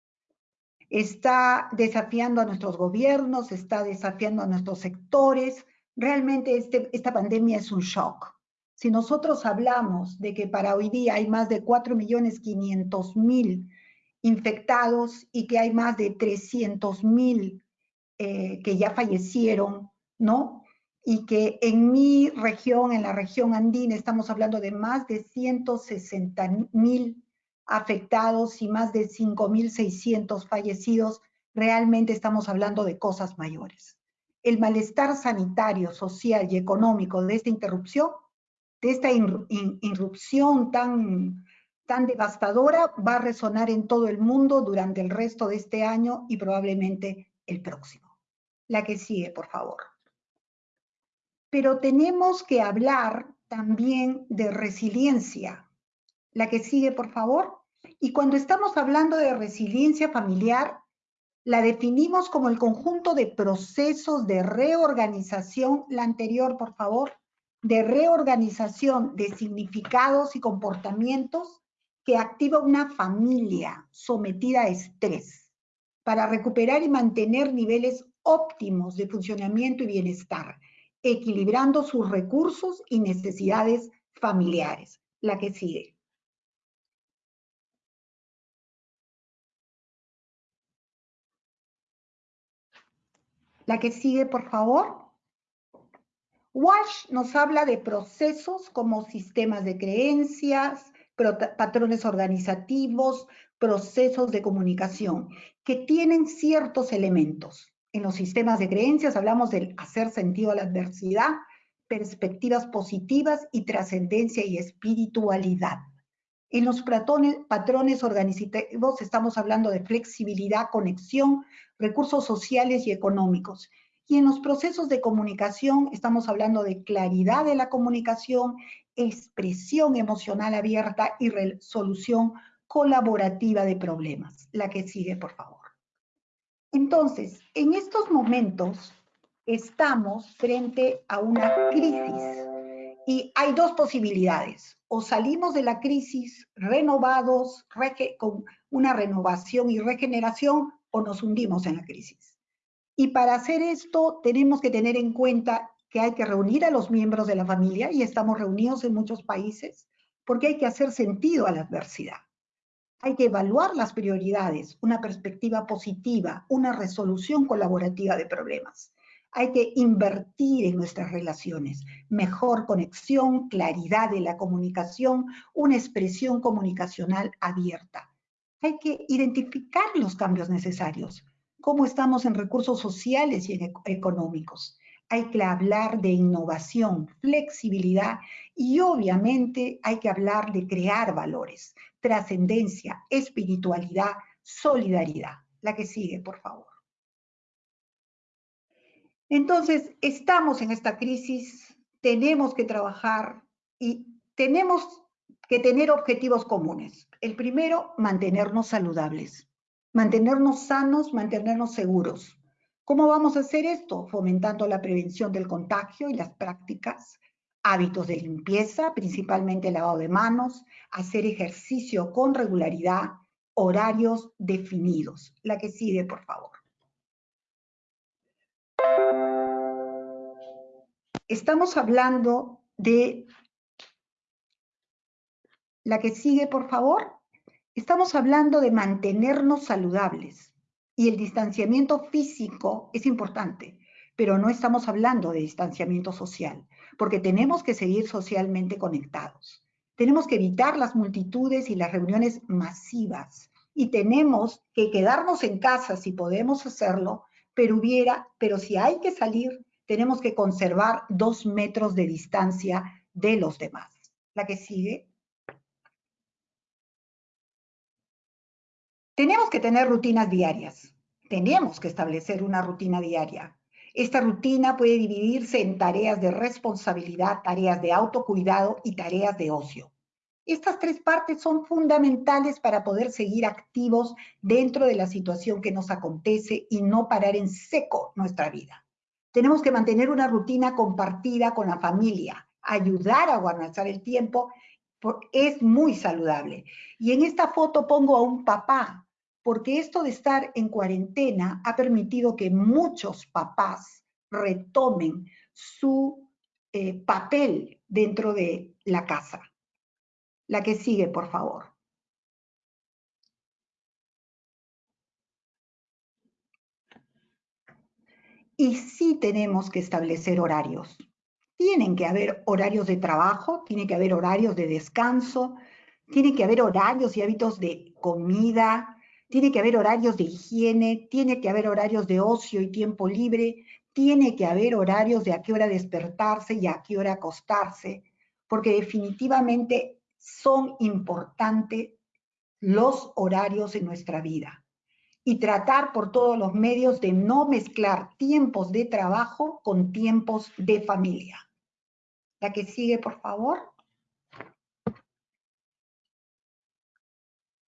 Está desafiando a nuestros gobiernos, está desafiando a nuestros sectores. Realmente este, esta pandemia es un shock si nosotros hablamos de que para hoy día hay más de 4.500.000 infectados y que hay más de 300.000 eh, que ya fallecieron, ¿no? Y que en mi región, en la región andina, estamos hablando de más de 160.000 afectados y más de 5.600 fallecidos, realmente estamos hablando de cosas mayores. El malestar sanitario, social y económico de esta interrupción de esta irrupción tan, tan devastadora va a resonar en todo el mundo durante el resto de este año y probablemente el próximo. La que sigue, por favor. Pero tenemos que hablar también de resiliencia. La que sigue, por favor. Y cuando estamos hablando de resiliencia familiar, la definimos como el conjunto de procesos de reorganización, la anterior, por favor, de reorganización de significados y comportamientos que activa una familia sometida a estrés para recuperar y mantener niveles óptimos de funcionamiento y bienestar, equilibrando sus recursos y necesidades familiares. La que sigue. La que sigue, por favor. Walsh nos habla de procesos como sistemas de creencias, patrones organizativos, procesos de comunicación, que tienen ciertos elementos. En los sistemas de creencias hablamos del hacer sentido a la adversidad, perspectivas positivas y trascendencia y espiritualidad. En los patrones, organizativos estamos hablando de flexibilidad, conexión, recursos sociales y económicos. Y en los procesos de comunicación estamos hablando de claridad de la comunicación, expresión emocional abierta y resolución colaborativa de problemas. La que sigue, por favor. Entonces, en estos momentos estamos frente a una crisis y hay dos posibilidades. O salimos de la crisis renovados, con una renovación y regeneración, o nos hundimos en la crisis. Y para hacer esto tenemos que tener en cuenta que hay que reunir a los miembros de la familia, y estamos reunidos en muchos países, porque hay que hacer sentido a la adversidad. Hay que evaluar las prioridades, una perspectiva positiva, una resolución colaborativa de problemas. Hay que invertir en nuestras relaciones, mejor conexión, claridad de la comunicación, una expresión comunicacional abierta. Hay que identificar los cambios necesarios, cómo estamos en recursos sociales y económicos. Hay que hablar de innovación, flexibilidad y obviamente hay que hablar de crear valores, trascendencia, espiritualidad, solidaridad. La que sigue, por favor. Entonces, estamos en esta crisis, tenemos que trabajar y tenemos que tener objetivos comunes. El primero, mantenernos saludables, mantenernos sanos, mantenernos seguros. ¿Cómo vamos a hacer esto? Fomentando la prevención del contagio y las prácticas, hábitos de limpieza, principalmente lavado de manos, hacer ejercicio con regularidad, horarios definidos. La que sigue, por favor. Estamos hablando de la que sigue, por favor. Estamos hablando de mantenernos saludables y el distanciamiento físico es importante, pero no estamos hablando de distanciamiento social, porque tenemos que seguir socialmente conectados. Tenemos que evitar las multitudes y las reuniones masivas y tenemos que quedarnos en casa si podemos hacerlo, pero hubiera, pero si hay que salir, tenemos que conservar dos metros de distancia de los demás. La que sigue. Tenemos que tener rutinas diarias. Tenemos que establecer una rutina diaria. Esta rutina puede dividirse en tareas de responsabilidad, tareas de autocuidado y tareas de ocio. Estas tres partes son fundamentales para poder seguir activos dentro de la situación que nos acontece y no parar en seco nuestra vida. Tenemos que mantener una rutina compartida con la familia, ayudar a guardar el tiempo, es muy saludable. Y en esta foto pongo a un papá, porque esto de estar en cuarentena ha permitido que muchos papás retomen su eh, papel dentro de la casa. La que sigue, por favor. Y sí tenemos que establecer horarios. Tienen que haber horarios de trabajo, tiene que haber horarios de descanso, tiene que haber horarios y hábitos de comida, tiene que haber horarios de higiene, tiene que haber horarios de ocio y tiempo libre, tiene que haber horarios de a qué hora despertarse y a qué hora acostarse, porque definitivamente son importantes los horarios en nuestra vida y tratar por todos los medios de no mezclar tiempos de trabajo con tiempos de familia. La que sigue, por favor.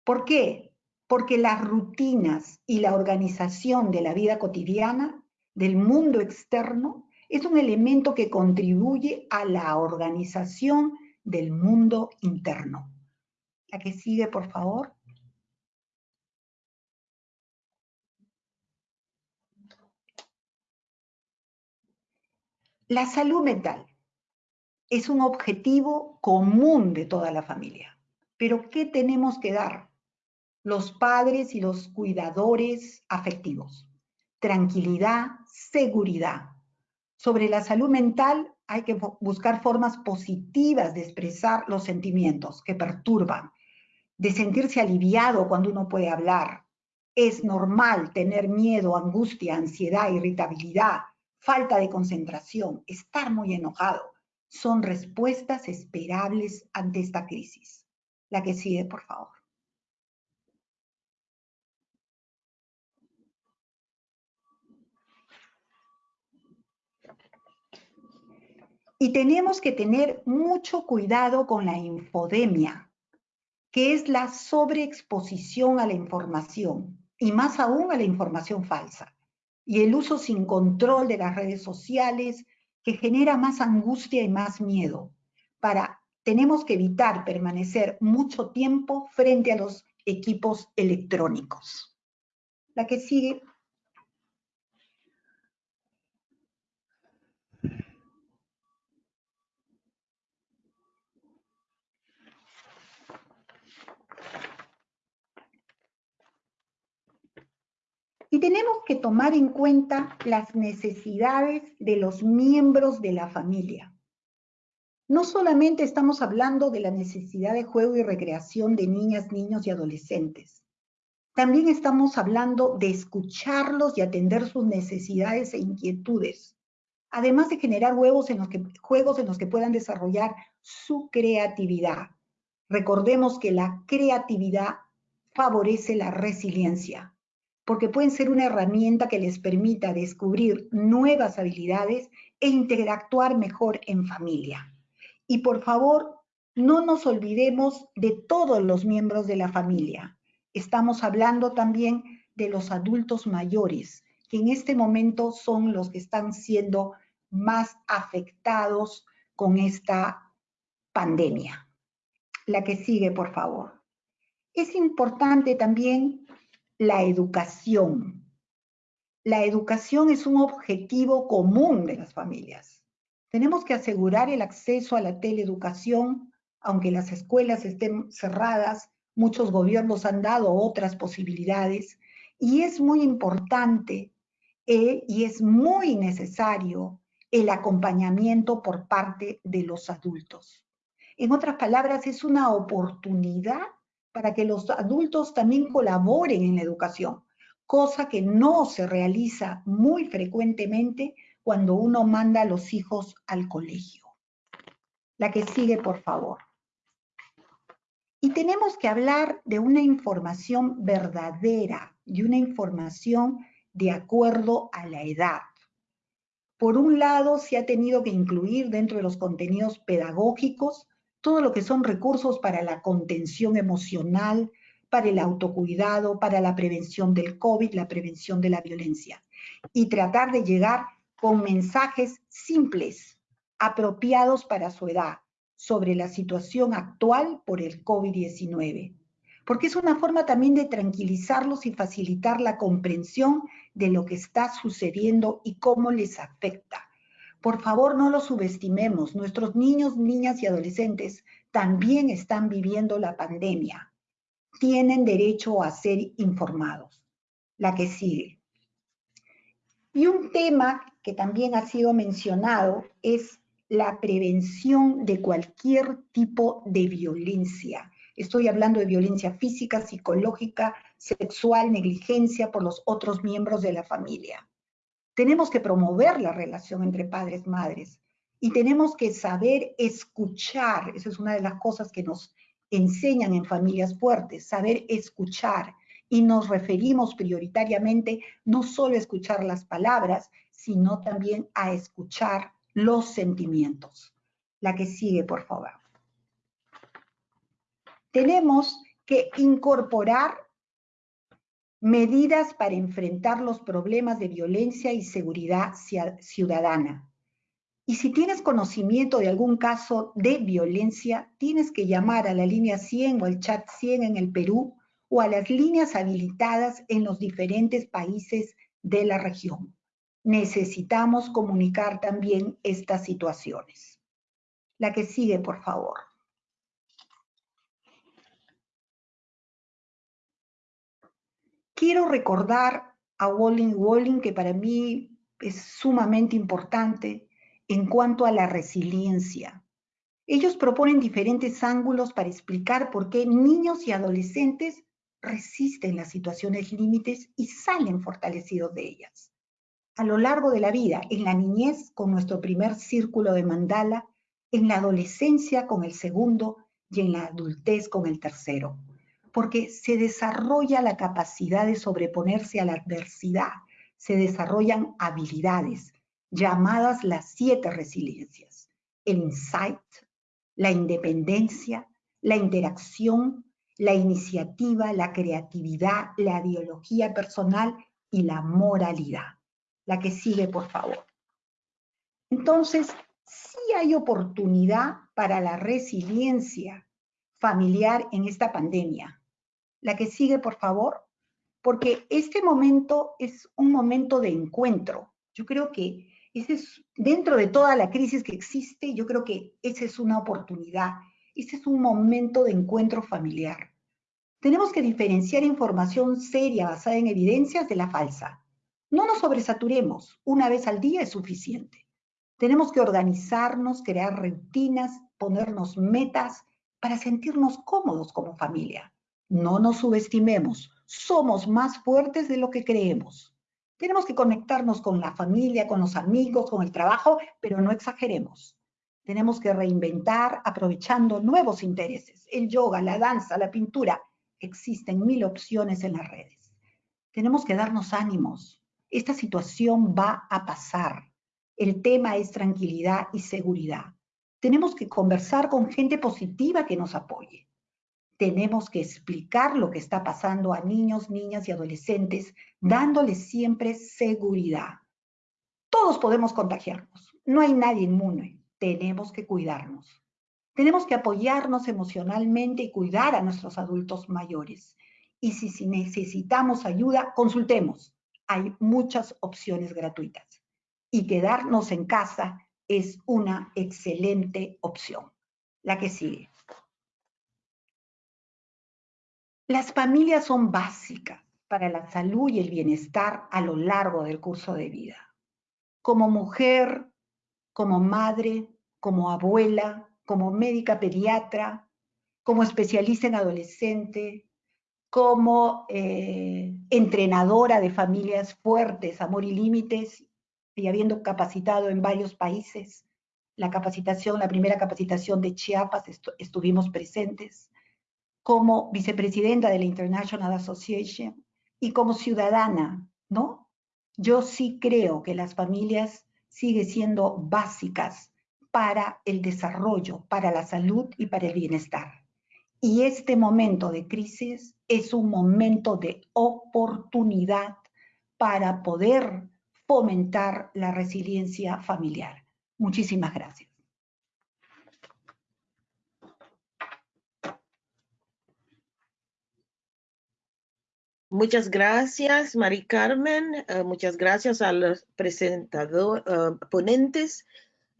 ¿Por qué? Porque las rutinas y la organización de la vida cotidiana, del mundo externo, es un elemento que contribuye a la organización del mundo interno. La que sigue, por favor. La salud mental es un objetivo común de toda la familia. Pero ¿qué tenemos que dar? Los padres y los cuidadores afectivos. tranquilidad, seguridad. Sobre la salud mental hay que buscar formas positivas de expresar los sentimientos que perturban, de sentirse aliviado cuando uno puede hablar. Es normal tener miedo, angustia, ansiedad, irritabilidad, falta de concentración, estar muy enojado. Son respuestas esperables ante esta crisis. La que sigue, por favor. Y tenemos que tener mucho cuidado con la infodemia, que es la sobreexposición a la información, y más aún a la información falsa, y el uso sin control de las redes sociales, que genera más angustia y más miedo. Para, tenemos que evitar permanecer mucho tiempo frente a los equipos electrónicos. La que sigue, Y tenemos que tomar en cuenta las necesidades de los miembros de la familia. No solamente estamos hablando de la necesidad de juego y recreación de niñas, niños y adolescentes. También estamos hablando de escucharlos y atender sus necesidades e inquietudes, además de generar juegos en los que, juegos en los que puedan desarrollar su creatividad. Recordemos que la creatividad favorece la resiliencia porque pueden ser una herramienta que les permita descubrir nuevas habilidades e interactuar mejor en familia. Y por favor, no nos olvidemos de todos los miembros de la familia. Estamos hablando también de los adultos mayores, que en este momento son los que están siendo más afectados con esta pandemia. La que sigue, por favor. Es importante también la educación. La educación es un objetivo común de las familias. Tenemos que asegurar el acceso a la teleeducación, aunque las escuelas estén cerradas, muchos gobiernos han dado otras posibilidades, y es muy importante eh, y es muy necesario el acompañamiento por parte de los adultos. En otras palabras, es una oportunidad para que los adultos también colaboren en la educación, cosa que no se realiza muy frecuentemente cuando uno manda a los hijos al colegio. La que sigue, por favor. Y tenemos que hablar de una información verdadera, de una información de acuerdo a la edad. Por un lado, se ha tenido que incluir dentro de los contenidos pedagógicos todo lo que son recursos para la contención emocional, para el autocuidado, para la prevención del COVID, la prevención de la violencia. Y tratar de llegar con mensajes simples, apropiados para su edad, sobre la situación actual por el COVID-19. Porque es una forma también de tranquilizarlos y facilitar la comprensión de lo que está sucediendo y cómo les afecta por favor, no lo subestimemos. Nuestros niños, niñas y adolescentes también están viviendo la pandemia. Tienen derecho a ser informados. La que sigue. Y un tema que también ha sido mencionado es la prevención de cualquier tipo de violencia. Estoy hablando de violencia física, psicológica, sexual, negligencia por los otros miembros de la familia. Tenemos que promover la relación entre padres y madres y tenemos que saber escuchar. Esa es una de las cosas que nos enseñan en familias fuertes, saber escuchar. Y nos referimos prioritariamente no solo a escuchar las palabras, sino también a escuchar los sentimientos. La que sigue, por favor. Tenemos que incorporar medidas para enfrentar los problemas de violencia y seguridad ciudadana. Y si tienes conocimiento de algún caso de violencia, tienes que llamar a la línea 100 o al chat 100 en el Perú o a las líneas habilitadas en los diferentes países de la región. Necesitamos comunicar también estas situaciones. La que sigue, por favor. Quiero recordar a Walling Walling, que para mí es sumamente importante en cuanto a la resiliencia. Ellos proponen diferentes ángulos para explicar por qué niños y adolescentes resisten las situaciones límites y salen fortalecidos de ellas. A lo largo de la vida, en la niñez con nuestro primer círculo de mandala, en la adolescencia con el segundo y en la adultez con el tercero, porque se desarrolla la capacidad de sobreponerse a la adversidad, se desarrollan habilidades llamadas las siete resiliencias, el insight, la independencia, la interacción, la iniciativa, la creatividad, la ideología personal y la moralidad. La que sigue, por favor. Entonces, sí hay oportunidad para la resiliencia familiar en esta pandemia. La que sigue, por favor, porque este momento es un momento de encuentro. Yo creo que ese es, dentro de toda la crisis que existe, yo creo que esa es una oportunidad este es un momento de encuentro familiar. Tenemos que diferenciar información seria basada en evidencias de la falsa. No nos sobresaturemos, una vez al día es suficiente. Tenemos que organizarnos, crear rutinas, ponernos metas para sentirnos cómodos como familia. No nos subestimemos, somos más fuertes de lo que creemos. Tenemos que conectarnos con la familia, con los amigos, con el trabajo, pero no exageremos. Tenemos que reinventar aprovechando nuevos intereses. El yoga, la danza, la pintura. Existen mil opciones en las redes. Tenemos que darnos ánimos. Esta situación va a pasar. El tema es tranquilidad y seguridad. Tenemos que conversar con gente positiva que nos apoye. Tenemos que explicar lo que está pasando a niños, niñas y adolescentes, dándoles siempre seguridad. Todos podemos contagiarnos. No hay nadie inmune tenemos que cuidarnos. Tenemos que apoyarnos emocionalmente y cuidar a nuestros adultos mayores. Y si, necesitamos ayuda, consultemos. Hay muchas opciones gratuitas. Y quedarnos en casa es una excelente opción. La que sigue. Las familias son básicas para la salud y el bienestar a lo largo del curso de vida. Como mujer, como madre, como abuela, como médica pediatra, como especialista en adolescente, como eh, entrenadora de familias fuertes, amor y límites, y habiendo capacitado en varios países. La capacitación, la primera capacitación de Chiapas, estuvimos presentes, como vicepresidenta de la International Association y como ciudadana, ¿no? Yo sí creo que las familias siguen siendo básicas para el desarrollo, para la salud y para el bienestar. Y este momento de crisis es un momento de oportunidad para poder fomentar la resiliencia familiar. Muchísimas gracias. Muchas gracias, Mari Carmen. Eh, muchas gracias a los presentadores, uh, ponentes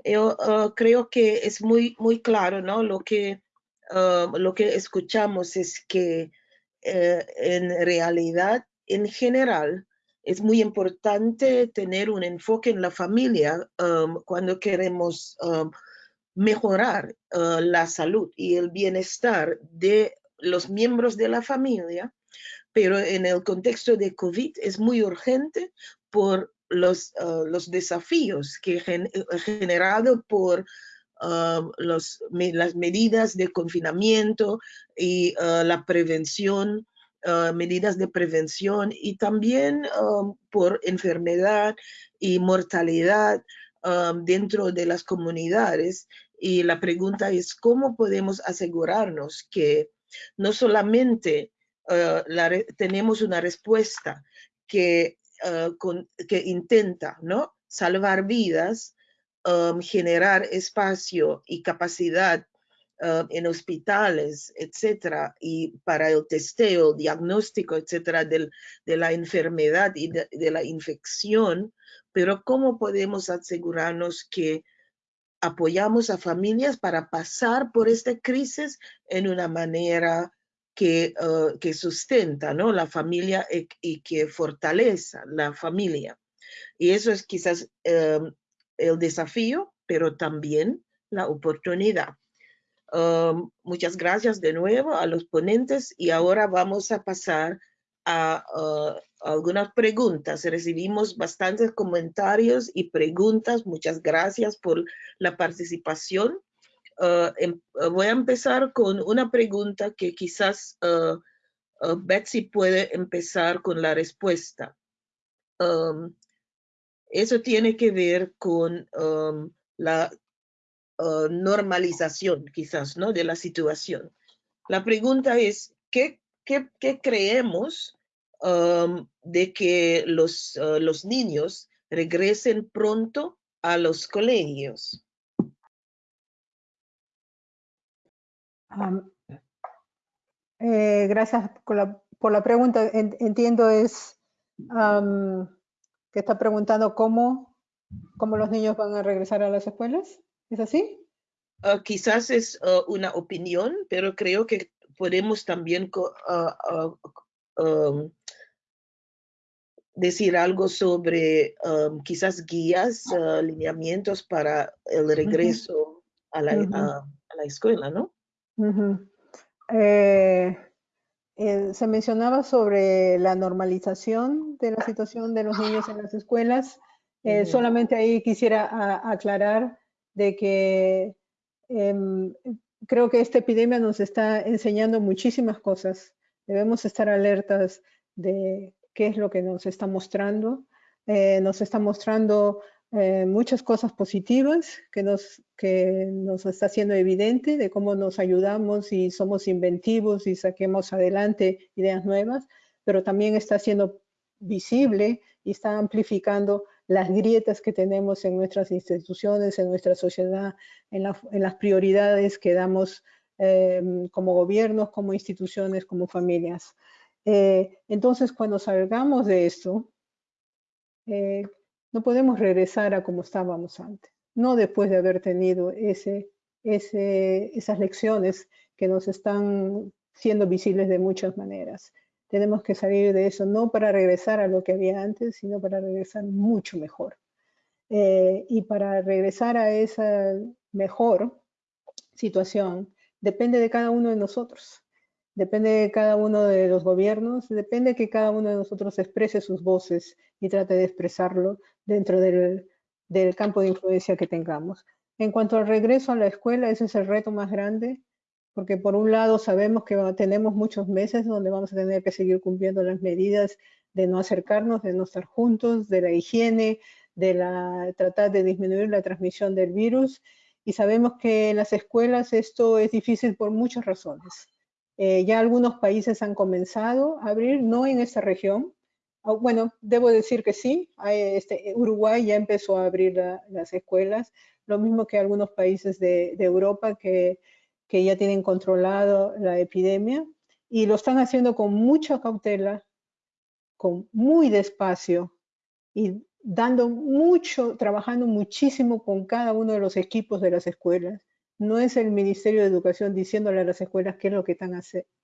yo ah, creo que es muy, muy claro, ¿no? Lo que, lo que escuchamos es que eh, en realidad, en general, es muy importante tener un enfoque en la familia cuando queremos mejorar la salud y el bienestar de los miembros de la familia, pero en el contexto de COVID es muy urgente por los, ah, desafíos que han generado por ah, las medidas de confinamiento y ah, la prevención, medidas de prevención y también por enfermedad y mortalidad dentro de las comunidades. Y la pregunta es, ¿cómo podemos asegurarnos que no solamente tenemos una respuesta que eh, que intenta ¿no? salvar vidas, um, generar espacio y capacidad um, en hospitales, etcétera, y para el testeo, diagnóstico, etcétera, de la enfermedad y de, de, la infección, pero ¿cómo podemos asegurarnos que apoyamos a familias para pasar por esta crisis en una manera que, uh, que sustenta ¿no? la familia y, y, que fortaleza la familia. Y eso es quizás um, el desafío, pero también la oportunidad. Um, muchas gracias de nuevo a los ponentes y ahora vamos a pasar a, uh, algunas preguntas. Recibimos bastantes comentarios y preguntas. Muchas gracias por la participación. Uh, em, uh, voy a empezar con una pregunta que quizás uh, Betsy puede empezar con la respuesta. Um, eso tiene que ver con um, la normalización, quizás, ¿no? De la situación. La pregunta es, ¿qué, qué, creemos de que los, los niños regresen pronto a los colegios? Eh, gracias por la, por la, pregunta. Entiendo es um, que está preguntando cómo, cómo los niños van a regresar a las escuelas. ¿Es así? Uh, quizás es uh, una opinión, pero creo que podemos también uh, um, decir algo sobre um, quizás guías, lineamientos para el regreso -huh. a, la, -huh. a, a la escuela, ¿no? Uh -huh. eh, eh, se mencionaba sobre la normalización de la situación de los niños en las escuelas. Eh, uh -huh. Solamente ahí quisiera a, aclarar de que eh, creo que esta epidemia nos está enseñando muchísimas cosas. Debemos estar alertas de qué es lo que nos está mostrando. Nos está mostrando eh, muchas cosas positivas que nos, que nos está haciendo evidente de cómo nos ayudamos y somos inventivos y saquemos adelante ideas nuevas, pero también está siendo visible y está amplificando las grietas que tenemos en nuestras instituciones, en nuestra sociedad, en, la, en las prioridades que damos eh, como gobiernos, como instituciones, como familias. Eh, entonces, cuando salgamos de esto, no podemos regresar a como estábamos antes, no después de haber tenido esas lecciones que nos están siendo visibles de muchas maneras. Tenemos que salir de eso, no para regresar a lo que había antes, sino para regresar mucho mejor. Eh, y para regresar a esa mejor situación, depende de cada uno de nosotros. Depende de cada uno de los gobiernos, depende que cada uno de nosotros exprese sus voces y trate de expresarlo dentro del, campo de influencia que tengamos. En cuanto al regreso a la escuela, ese es el reto más grande, porque por un lado sabemos que tenemos muchos meses donde vamos a tener que seguir cumpliendo las medidas de no acercarnos, de no estar juntos, de la higiene, de tratar de disminuir la transmisión del virus. Y sabemos que en las escuelas esto es difícil por muchas razones. Eh, ya algunos países han comenzado a abrir, no en esta región. Oh, bueno, debo decir que sí, este, Uruguay ya empezó a abrir la, las escuelas, lo mismo que algunos países de, de Europa que, que ya tienen controlado la epidemia y lo están haciendo con mucha cautela, con muy despacio y dando mucho, trabajando muchísimo con cada uno de los equipos de las escuelas no es el Ministerio de Educación diciéndole a las escuelas qué es lo que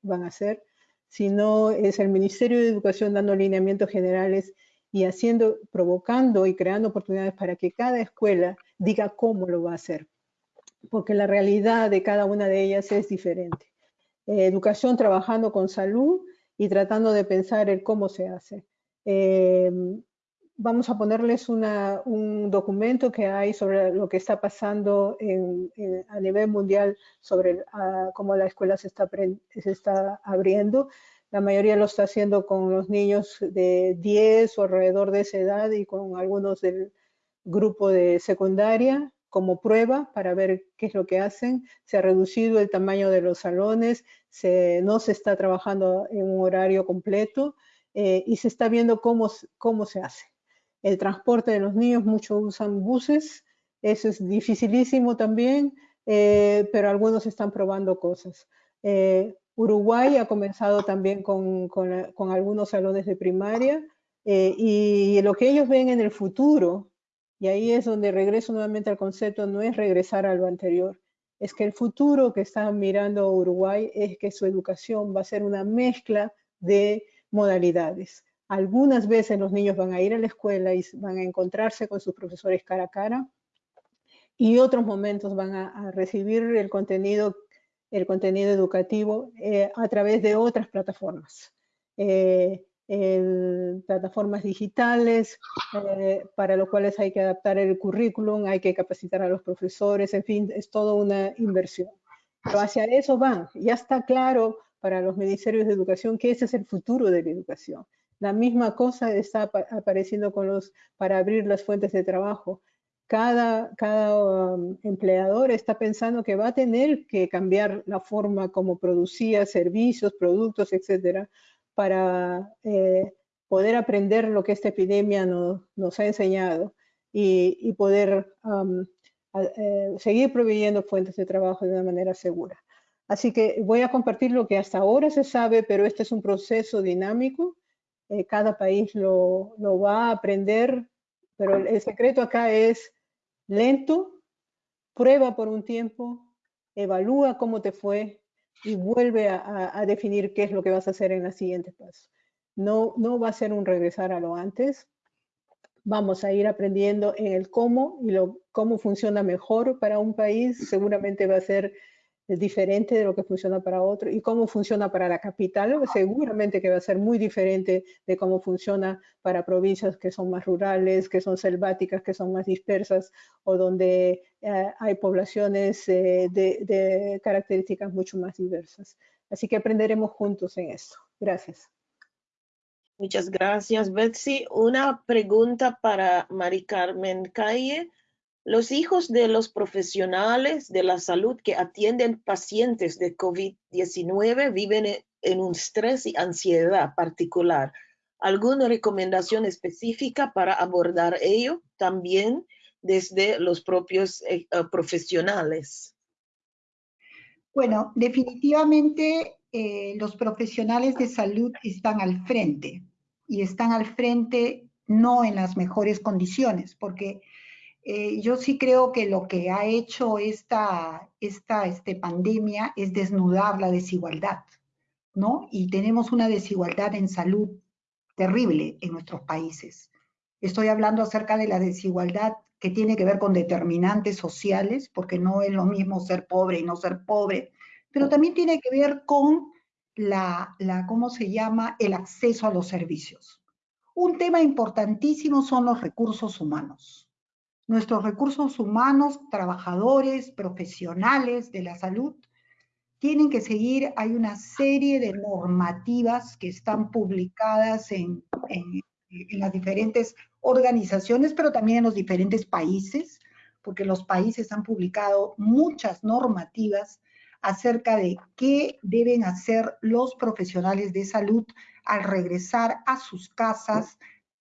van a hacer, sino es el Ministerio de Educación dando lineamientos generales y haciendo, provocando y creando oportunidades para que cada escuela diga cómo lo va a hacer, porque la realidad de cada una de ellas es diferente. Eh, educación trabajando con salud y tratando de pensar en cómo se hace. Eh, vamos a ponerles una, un documento que hay sobre lo que está pasando en, en, a nivel mundial sobre uh, cómo la escuela se está, se está abriendo. La mayoría lo está haciendo con los niños de 10 o alrededor de esa edad y con algunos del grupo de secundaria como prueba para ver qué es lo que hacen. Se ha reducido el tamaño de los salones, se, no se está trabajando en un horario completo eh, y se está viendo cómo, cómo se hace el transporte de los niños, muchos usan buses, eso es dificilísimo también, eh, pero algunos están probando cosas. Eh, Uruguay ha comenzado también con, algunos salones de primaria eh, y lo que ellos ven en el futuro, y ahí es donde regreso nuevamente al concepto, no es regresar a lo anterior, es que el futuro que está mirando Uruguay es que su educación va a ser una mezcla de modalidades. Algunas veces los niños van a ir a la escuela y van a encontrarse con sus profesores cara a cara y otros momentos van a, recibir el contenido, el contenido educativo eh, a través de otras plataformas. Eh, plataformas digitales, eh, para lo cuales hay que adaptar el currículum, hay que capacitar a los profesores, en fin, es toda una inversión. Pero hacia eso van. Ya está claro para los ministerios de educación que ese es el futuro de la educación. La misma cosa está apareciendo con los, para abrir las fuentes de trabajo. Cada, cada um, empleador está pensando que va a tener que cambiar la forma como producía servicios, productos, etcétera, para eh, poder aprender lo que esta epidemia nos ha enseñado y, poder um, eh, seguir proveyendo fuentes de trabajo de una manera segura. Así que voy a compartir lo que hasta ahora se sabe, pero este es un proceso dinámico. Eh, cada país lo, va a aprender, pero el, secreto acá es lento, prueba por un tiempo, evalúa cómo te fue, y vuelve a, definir qué es lo que vas a hacer en la siguiente paso. No, no va a ser un regresar a lo antes. Vamos a ir aprendiendo en el cómo y lo, cómo funciona mejor para un país. Seguramente va a ser diferente de lo que funciona para otro y cómo funciona para la capital, seguramente que va a ser muy diferente de cómo funciona para provincias que son más rurales, que son selváticas, que son más dispersas o donde eh, hay poblaciones eh, de, características mucho más diversas. Así que aprenderemos juntos en esto. Gracias. Muchas gracias, Betsy. Una pregunta para Mari Carmen Calle. Los hijos de los profesionales de la salud que atienden pacientes de COVID-19 viven e, en un estrés y ansiedad particular. ¿Alguna recomendación específica para abordar ello también desde los propios eh, eh, profesionales? Bueno, definitivamente eh, los profesionales de salud están al frente y están al frente no en las mejores condiciones, porque eh, yo sí creo que lo que ha hecho esta, esta este, pandemia es desnudar la desigualdad, ¿no? Y tenemos una desigualdad en salud terrible en nuestros países. Estoy hablando acerca de la desigualdad que tiene que ver con determinantes sociales, porque no es lo mismo ser pobre y no ser pobre, pero también tiene que ver con la, la ¿cómo se llama?, el acceso a los servicios. Un tema importantísimo son los recursos humanos nuestros recursos humanos, trabajadores, profesionales de la salud, tienen que seguir, hay una serie de normativas que están publicadas en, las diferentes organizaciones, pero también en los diferentes países, porque los países han publicado muchas normativas acerca de qué deben hacer los profesionales de salud al regresar a sus casas,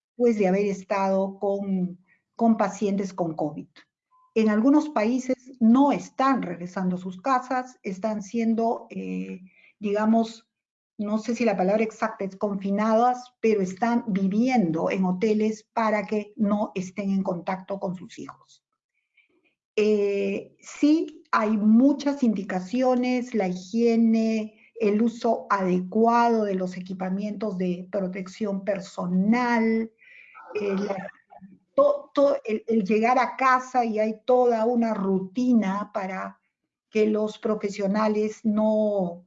después de haber estado con con pacientes con COVID. En algunos países no están regresando a sus casas, están siendo, eh, digamos, no sé si la palabra exacta es confinadas, pero están viviendo en hoteles para que no estén en contacto con sus hijos. Eh, sí, hay muchas indicaciones, la higiene, el uso adecuado de los equipamientos de protección personal, eh, el, llegar a casa y hay toda una rutina para que los profesionales no,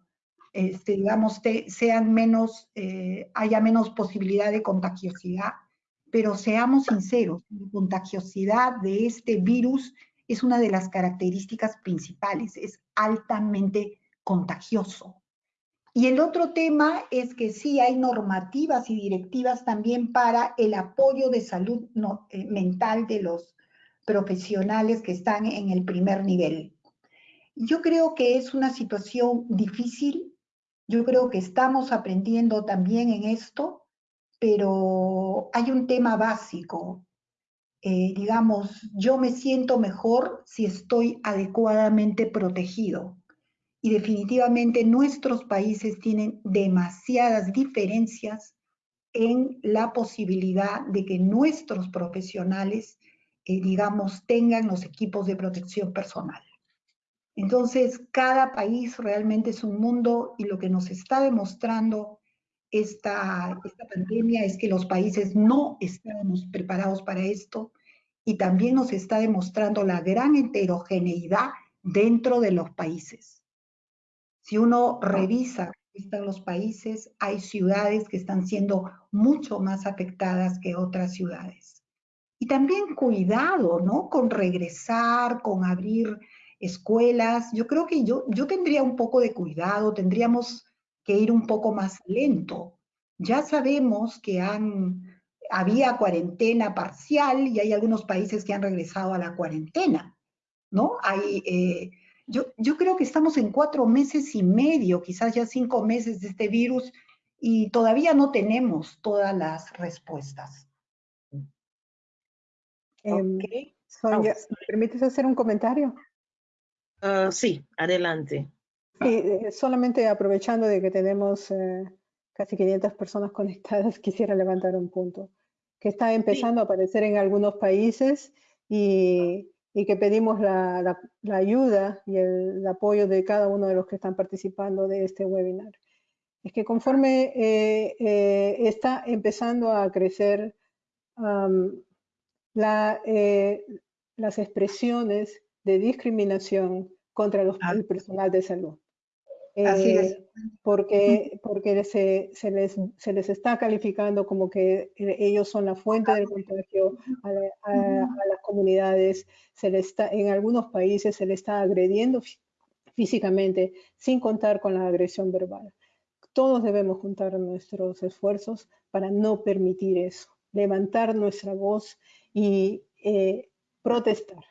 este, digamos, sean menos, eh, haya menos posibilidad de contagiosidad. Pero seamos sinceros, la contagiosidad de este virus es una de las características principales, es altamente contagioso. Y el otro tema es que sí hay normativas y directivas también para el apoyo de salud eh, mental de los profesionales que están en el primer nivel. Yo creo que es una situación difícil, yo creo que estamos aprendiendo también en esto, pero hay un tema básico. Eh, digamos, yo me siento mejor si estoy adecuadamente protegido y definitivamente nuestros países tienen demasiadas diferencias en la posibilidad de que nuestros profesionales, eh, digamos, tengan los equipos de protección personal. Entonces, cada país realmente es un mundo y lo que nos está demostrando esta, esta pandemia es que los países no estábamos preparados para esto y también nos está demostrando la gran heterogeneidad dentro de los países. Si uno revisa están los países, hay ciudades que están siendo mucho más afectadas que otras ciudades. Y también cuidado, ¿no? Con regresar, con abrir escuelas. Yo creo que yo, yo tendría un poco de cuidado, tendríamos que ir un poco más lento. Ya sabemos que han, había cuarentena parcial y hay algunos países que han regresado a la cuarentena, ¿no? Hay, eh, yo, yo creo que estamos en cuatro meses y medio, quizás ya cinco meses de este virus y todavía no tenemos todas las respuestas. Em, Sonia, ¿me permites hacer un comentario? Ah, sí, adelante. Sí, eh, solamente aprovechando de que tenemos eh, casi 500 personas conectadas, quisiera levantar un punto que está empezando a aparecer en algunos países y y que pedimos la, ayuda y el, apoyo de cada uno de los que están participando de este webinar. Es que conforme eh, eh, está empezando a crecer la, eh, las expresiones de discriminación contra los, el personal de salud. Así es. Eh, porque, porque se, se, les, se, les, está calificando como que eh, ellos son la fuente del contagio a, las comunidades, se les está, en algunos países se les está agrediendo físicamente sin contar con la agresión verbal. Todos debemos juntar nuestros esfuerzos para no permitir eso, levantar nuestra voz y eh, protestar.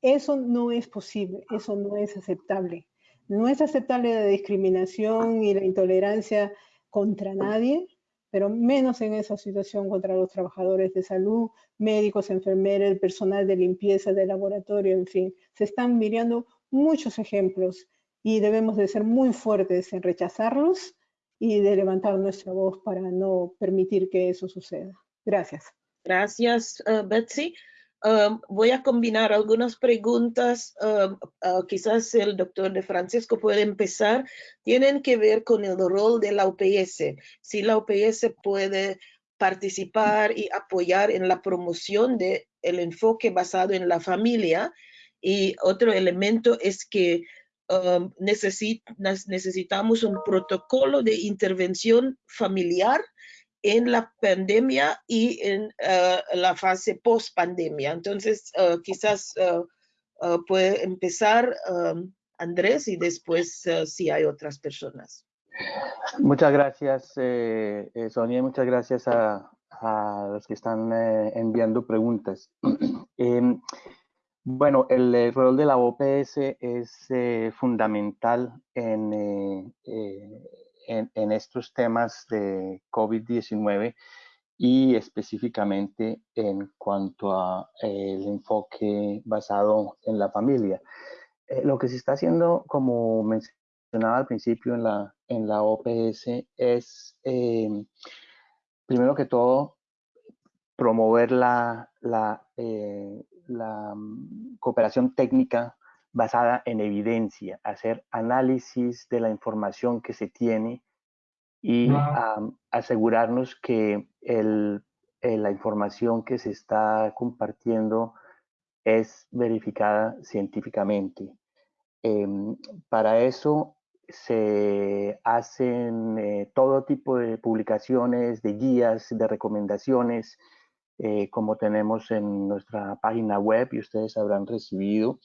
Eso no es posible, eso no es aceptable. No es aceptable la discriminación y la intolerancia contra nadie, pero menos en esa situación contra los trabajadores de salud, médicos, enfermeros, personal de limpieza, de laboratorio, en fin. Se están mirando muchos ejemplos y debemos de ser muy fuertes en rechazarlos y de levantar nuestra voz para no permitir que eso suceda. Gracias. Gracias, uh, Betsy. Um, voy a combinar algunas preguntas, um, quizás el doctor de Francisco puede empezar, tienen que ver con el rol de la OPS, si la OPS puede participar y apoyar en la promoción del el enfoque basado en la familia. Y otro elemento es que um, necesitamos un protocolo de intervención familiar en la pandemia y en eh, la fase post pandemia. Entonces, eh, quizás eh, puede empezar um, Andrés y después si hay otras personas. Muchas gracias, Sonia, muchas gracias a, los que están enviando preguntas. Em, bueno, el, rol de la OPS es fundamental en en, estos temas de COVID-19 y específicamente en cuanto a el enfoque basado en la familia. Eh, lo que se está haciendo, como mencionaba al principio en la, en la OPS, es eh, primero que todo promover la, la, eh, mm, cooperación técnica basada en evidencia, hacer análisis de la información que se tiene y asegurarnos que el, eh, la información que se está compartiendo es verificada científicamente. Em, para eso se hacen eh, todo tipo de publicaciones, de guías, de recomendaciones, eh, como tenemos en nuestra página web y ustedes habrán recibido.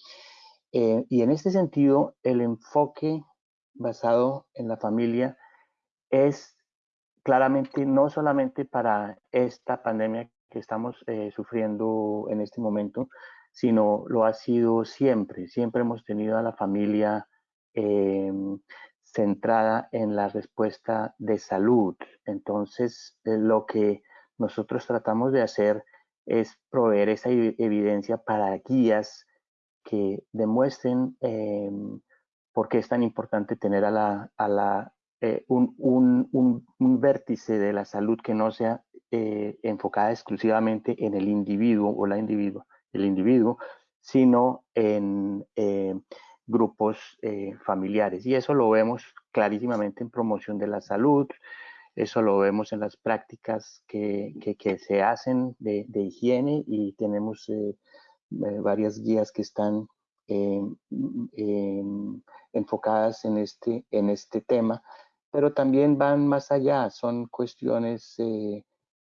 Eh, y en este sentido, el enfoque basado en la familia es claramente no solamente para esta pandemia que estamos eh, sufriendo en este momento, sino lo ha sido siempre. Siempre hemos tenido a la familia em, centrada en la respuesta de salud. Entonces, eh, lo que nosotros tratamos de hacer es proveer esa evidencia para guías que demuestren em, por qué es tan importante tener a la, a la, eh, un, un, un, vértice de la salud que no sea eh, enfocada exclusivamente en el individuo o la individuo, el individuo, sino en eh, grupos eh, familiares. Y eso lo vemos clarísimamente en promoción de la salud, eso lo vemos en las prácticas que, que, se hacen de, de, higiene y tenemos eh, eh, varias guías que están enfocadas en este, en este tema, pero también van más allá, son cuestiones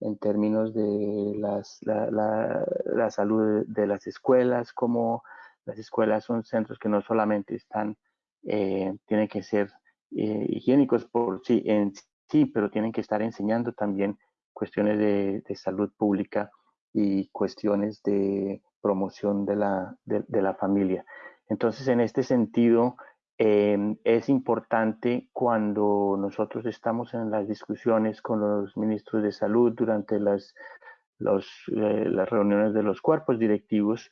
en términos de las, la, la, la, salud de las escuelas, como las escuelas son centros que no solamente están, eh, tienen que ser eh, higiénicos por sí en sí, pero tienen que estar enseñando también cuestiones de, de salud pública y cuestiones de promoción de la, de, de la familia. Entonces, en este sentido, eh, es importante cuando nosotros estamos en las discusiones con los ministros de salud durante las, los, eh, las reuniones de los cuerpos directivos,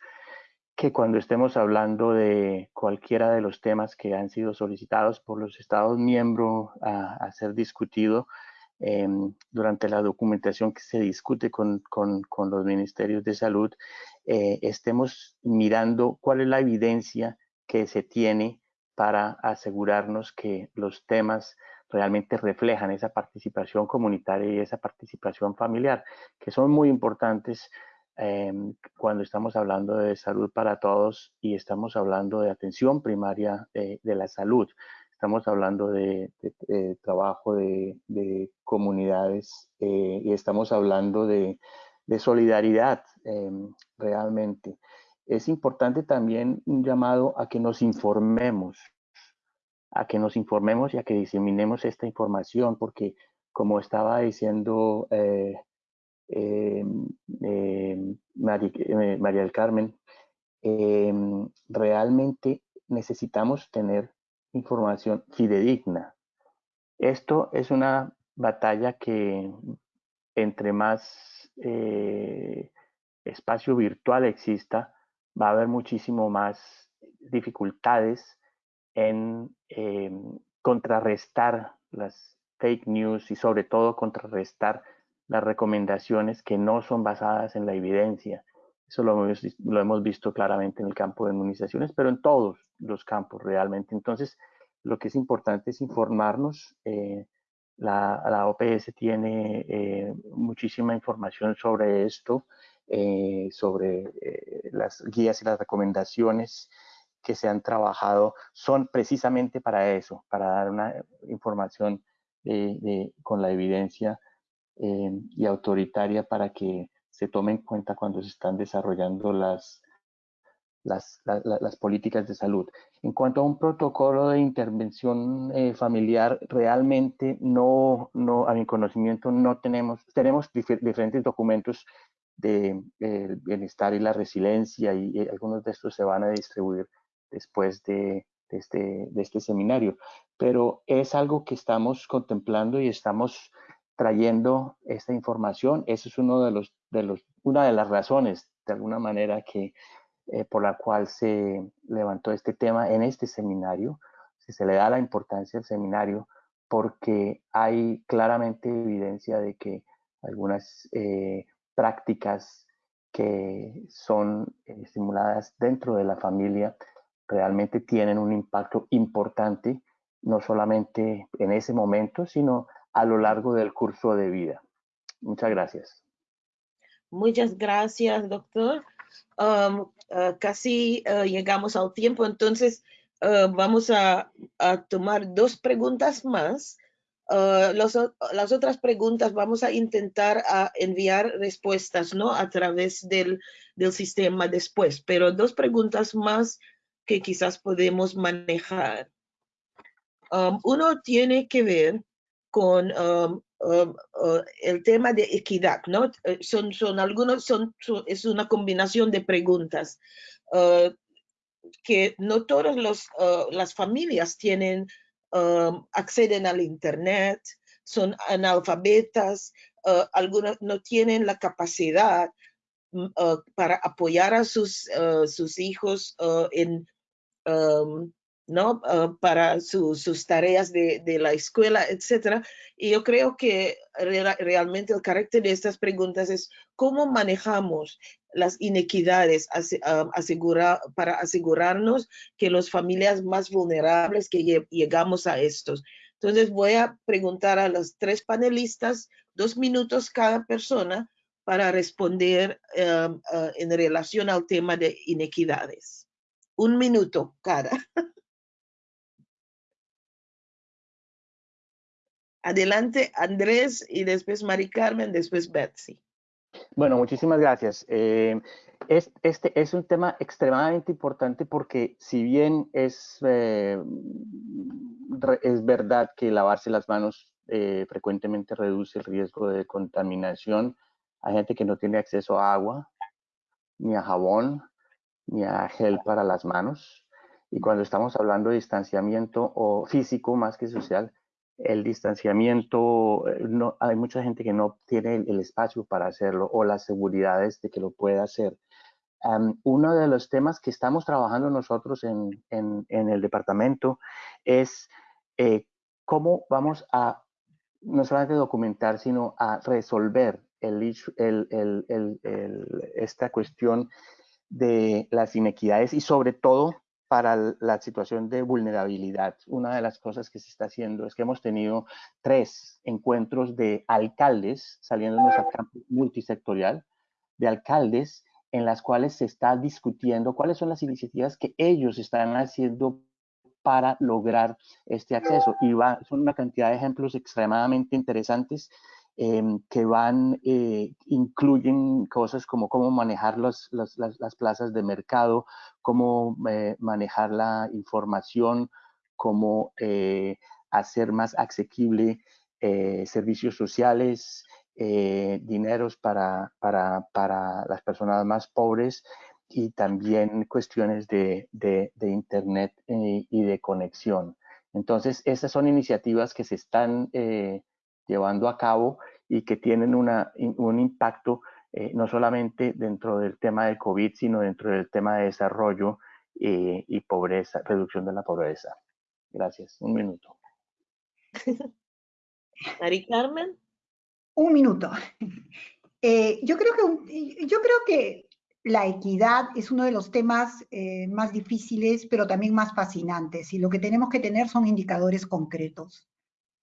que cuando estemos hablando de cualquiera de los temas que han sido solicitados por los Estados miembros a, a ser discutido eh, durante la documentación que se discute con, con, con los ministerios de salud, eh, estemos mirando cuál es la evidencia que se tiene para asegurarnos que los temas realmente reflejan esa participación comunitaria y esa participación familiar, que son muy importantes eh, cuando estamos hablando de salud para todos y estamos hablando de atención primaria de, de la salud. Estamos hablando de, de, de trabajo de, comunidades eh, y estamos hablando de, solidaridad eh, realmente. Es importante también un llamado a que nos informemos, a que nos informemos y a que diseminemos esta información, porque como estaba diciendo eh, eh, eh, María, del Carmen, realmente necesitamos tener información fidedigna. Esto es una batalla que entre más espacio virtual exista, va a haber muchísimo más dificultades en contrarrestar las fake news y sobre todo contrarrestar las recomendaciones que no son basadas en la evidencia. Eso lo hemos, lo hemos visto claramente en el campo de inmunizaciones, pero en todos los campos realmente. Entonces, lo que es importante es informarnos. Eh, la, la, OPS tiene eh, muchísima información sobre esto, eh, sobre eh, las guías y las recomendaciones que se han trabajado son precisamente para eso, para dar una información con la evidencia eh, y autoritaria para que se tome en cuenta cuando se están desarrollando las, las, la, las, políticas de salud. En cuanto a un protocolo de intervención eh, familiar, realmente no, no, a mi conocimiento, no tenemos, tenemos dif diferentes documentos de eh, bienestar y la resiliencia y, algunos de estos se van a distribuir después de, de, este, de este seminario. Pero es algo que estamos contemplando y estamos trayendo esta información. Esa es uno de los, de los, una de las razones, de alguna manera, que, eh, por la cual se levantó este tema en este seminario. Si se le da la importancia al seminario porque hay claramente evidencia de que algunas eh, prácticas que son estimuladas dentro de la familia realmente tienen un impacto importante, no solamente en ese momento, sino a lo largo del curso de vida. Muchas gracias. Muchas gracias, doctor. Um, uh, casi uh, llegamos al tiempo, entonces uh, vamos a, tomar dos preguntas más. Las otras preguntas vamos a intentar enviar respuestas ¿no? a través del, del sistema después, pero dos preguntas más que quizás podemos manejar. Um, uno tiene que ver con um, um, el tema de equidad, ¿no? Eh, son, son algunos, son, es una combinación de preguntas uh, que no todas los, uh, las familias tienen, acceden al internet, son analfabetas, uh, algunos no tienen la capacidad mm, para apoyar a sus, sus hijos en um, ¿no? Uh, para su, sus tareas de, de, la escuela, etcétera. Y yo creo que re realmente el carácter de estas preguntas es cómo manejamos las inequidades, asegura, para asegurarnos que las familias más vulnerables que llegamos a estos. Entonces voy a preguntar a los tres panelistas, dos minutos cada persona, para responder uh, en relación al tema de inequidades. Un minuto cada. Adelante, Andrés, y después Mari Carmen, después Betsy. Bueno, muchísimas gracias. Eh, este es un tema extremadamente importante porque si bien es, eh, es verdad que lavarse las manos eh, frecuentemente reduce el riesgo de contaminación, hay gente que no tiene acceso a agua, ni a jabón, ni a gel para las manos. Y cuando estamos hablando de distanciamiento o físico más que social, el distanciamiento, eh, no, hay mucha gente que no tiene el, espacio para hacerlo o las seguridades de que lo pueda hacer. uno de los temas que estamos trabajando nosotros en, el departamento es eh, cómo vamos a no solamente documentar, sino a resolver el, esta cuestión de las inequidades y sobre todo para la situación de vulnerabilidad. Una de las cosas que se está haciendo es que hemos tenido tres encuentros de alcaldes saliéndonos al campo multisectorial, de alcaldes en las cuales se está discutiendo cuáles son las iniciativas que ellos están haciendo para lograr este acceso. Y va, son una cantidad de ejemplos extremadamente interesantes Em, que van, eh, incluyen cosas como cómo manejar las, plazas de mercado, cómo eh, manejar la información, cómo eh, hacer más asequible servicios sociales, dineros para, para, para, las personas más pobres y también cuestiones de, de Internet y de conexión. Entonces, esas son iniciativas que se están llevando a cabo y que tienen una, un impacto eh, no solamente dentro del tema de COVID, sino dentro del tema de desarrollo eh, y pobreza, reducción de la pobreza. Gracias. Un minuto. Mari Carmen. Un minuto. Eh, yo, creo que, yo creo que la equidad es uno de los temas más difíciles, pero también más fascinantes. Y lo que tenemos que tener son indicadores concretos.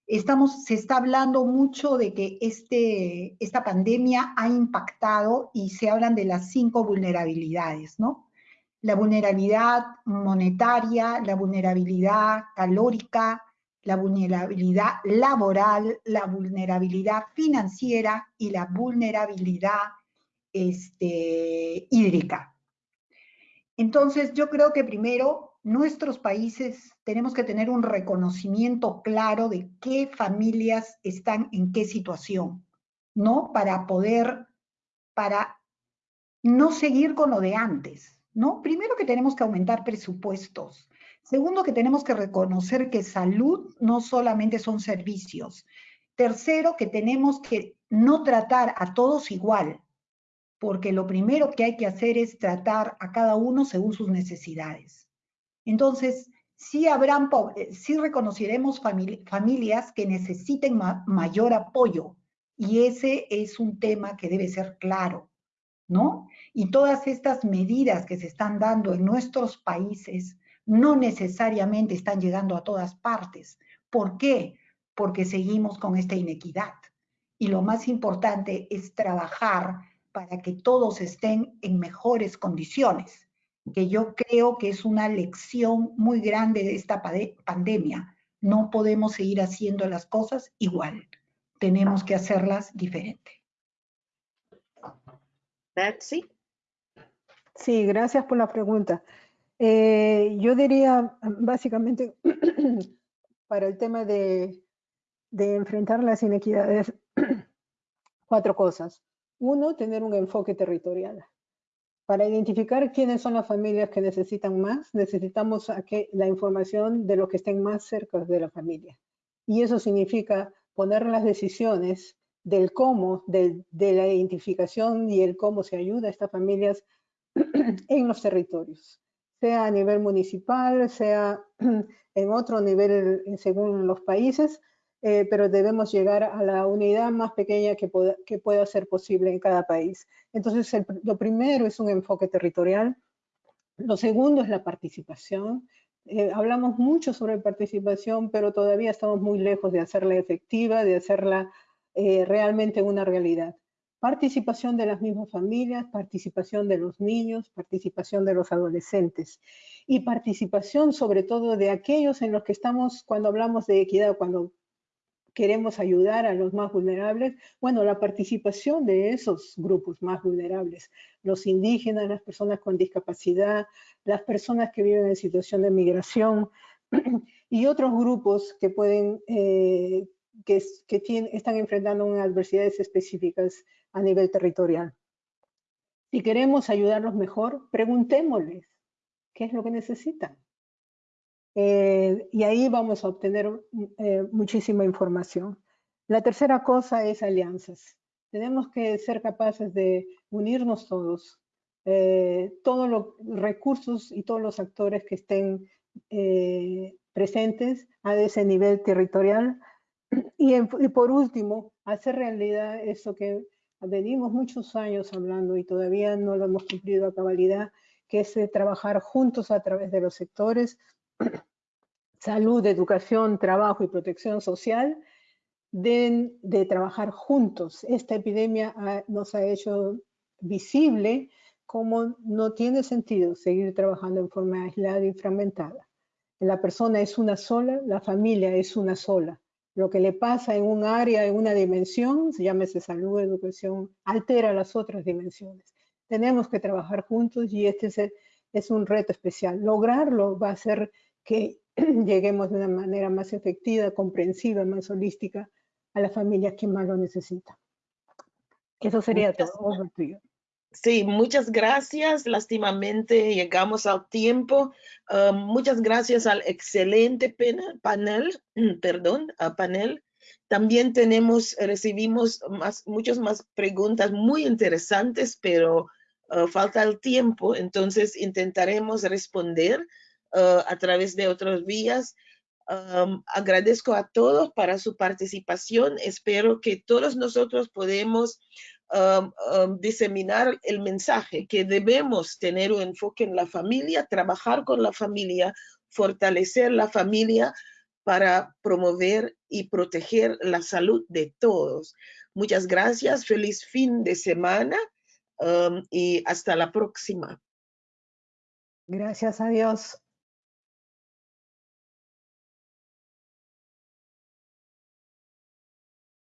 Estamos, se está hablando mucho de que este, esta pandemia ha impactado y se hablan de las cinco vulnerabilidades, ¿no? La vulnerabilidad monetaria, la vulnerabilidad calórica, la vulnerabilidad laboral, la vulnerabilidad financiera y la vulnerabilidad este, hídrica. Entonces, yo creo que primero nuestros países tenemos que tener un reconocimiento claro de qué familias están en qué situación, ¿no? Para poder, para no seguir con lo de antes, ¿no? Primero que tenemos que aumentar presupuestos. Segundo que tenemos que reconocer que salud no solamente son servicios. Tercero que tenemos que no tratar a todos igual, porque lo primero que hay que hacer es tratar a cada uno según sus necesidades. Entonces, sí, habrán, eh, reconoceremos familias que necesiten mayor apoyo y ese es un tema que debe ser claro, ¿no? Y todas estas medidas que se están dando en nuestros países no necesariamente están llegando a todas partes. ¿Por qué? Porque seguimos con esta inequidad. Y lo más importante es trabajar para que todos estén en mejores condiciones que yo creo que es una lección muy grande de esta pandemia. No podemos seguir haciendo las cosas igual. Tenemos que hacerlas diferente. Betsy. Sí, gracias por la pregunta. Eh, yo diría básicamente para el tema de, de enfrentar las inequidades, cuatro cosas. Uno, tener un enfoque territorial. Para identificar quiénes son las familias que necesitan más, necesitamos la información de los que estén más cerca de la familia. Y eso significa poner las decisiones del cómo, de, la identificación y el cómo se ayuda a estas familias en los territorios, sea a nivel municipal, sea en otro nivel según los países, eh, pero debemos llegar a la unidad más pequeña que pueda, que pueda ser posible en cada país. Entonces, lo primero es un enfoque territorial. Lo segundo es la participación. Eh, hablamos mucho sobre participación, pero todavía estamos muy lejos de hacerla efectiva, de hacerla eh, realmente una realidad. Participación de las mismas familias, participación de los niños, participación de los adolescentes y participación sobre todo de aquellos en los que estamos cuando hablamos de equidad, cuando queremos ayudar a los más vulnerables, bueno, la participación de esos grupos más vulnerables, los indígenas, las personas con discapacidad, las personas que viven en situación de migración y otros grupos que pueden, eh, que, están enfrentando unas adversidades específicas a nivel territorial. Si queremos ayudarlos mejor, preguntémosles qué es lo que necesitan. Eh, y ahí vamos a obtener eh, muchísima información. La tercera cosa es alianzas. Tenemos que ser capaces de unirnos todos, eh, todos los recursos y todos los actores que estén presentes a ese nivel territorial. Y, y, por último, hacer realidad eso que venimos muchos años hablando y todavía no lo hemos cumplido a cabalidad, que es trabajar juntos a través de los sectores, salud, educación, trabajo y protección social, de, de trabajar juntos. Esta epidemia nos ha hecho visible cómo no tiene sentido seguir trabajando en forma aislada y fragmentada. La persona es una sola, la familia es una sola. Lo que le pasa en un área, en una dimensión, se llámese salud, educación, altera las otras dimensiones. Tenemos que trabajar juntos y este es, es un reto especial. Lograrlo va a ser que lleguemos de una manera más efectiva, comprensiva, más holística a las familias que más lo necesitan. Eso sería todo. Sí, muchas gracias. Lástimamente llegamos al tiempo. Ah, muchas gracias al excelente panel, perdón, panel. También tenemos, recibimos más, muchas más preguntas muy interesantes, pero ah, falta el tiempo, entonces intentaremos responder. Uh, a través de otras vías. Um, agradezco a todos para su participación. Espero que todos nosotros podemos um, um, diseminar el mensaje que debemos tener un enfoque en la familia, trabajar con la familia, fortalecer la familia para promover y proteger la salud de todos. Muchas gracias, feliz fin de semana y hasta la próxima. Gracias a Dios.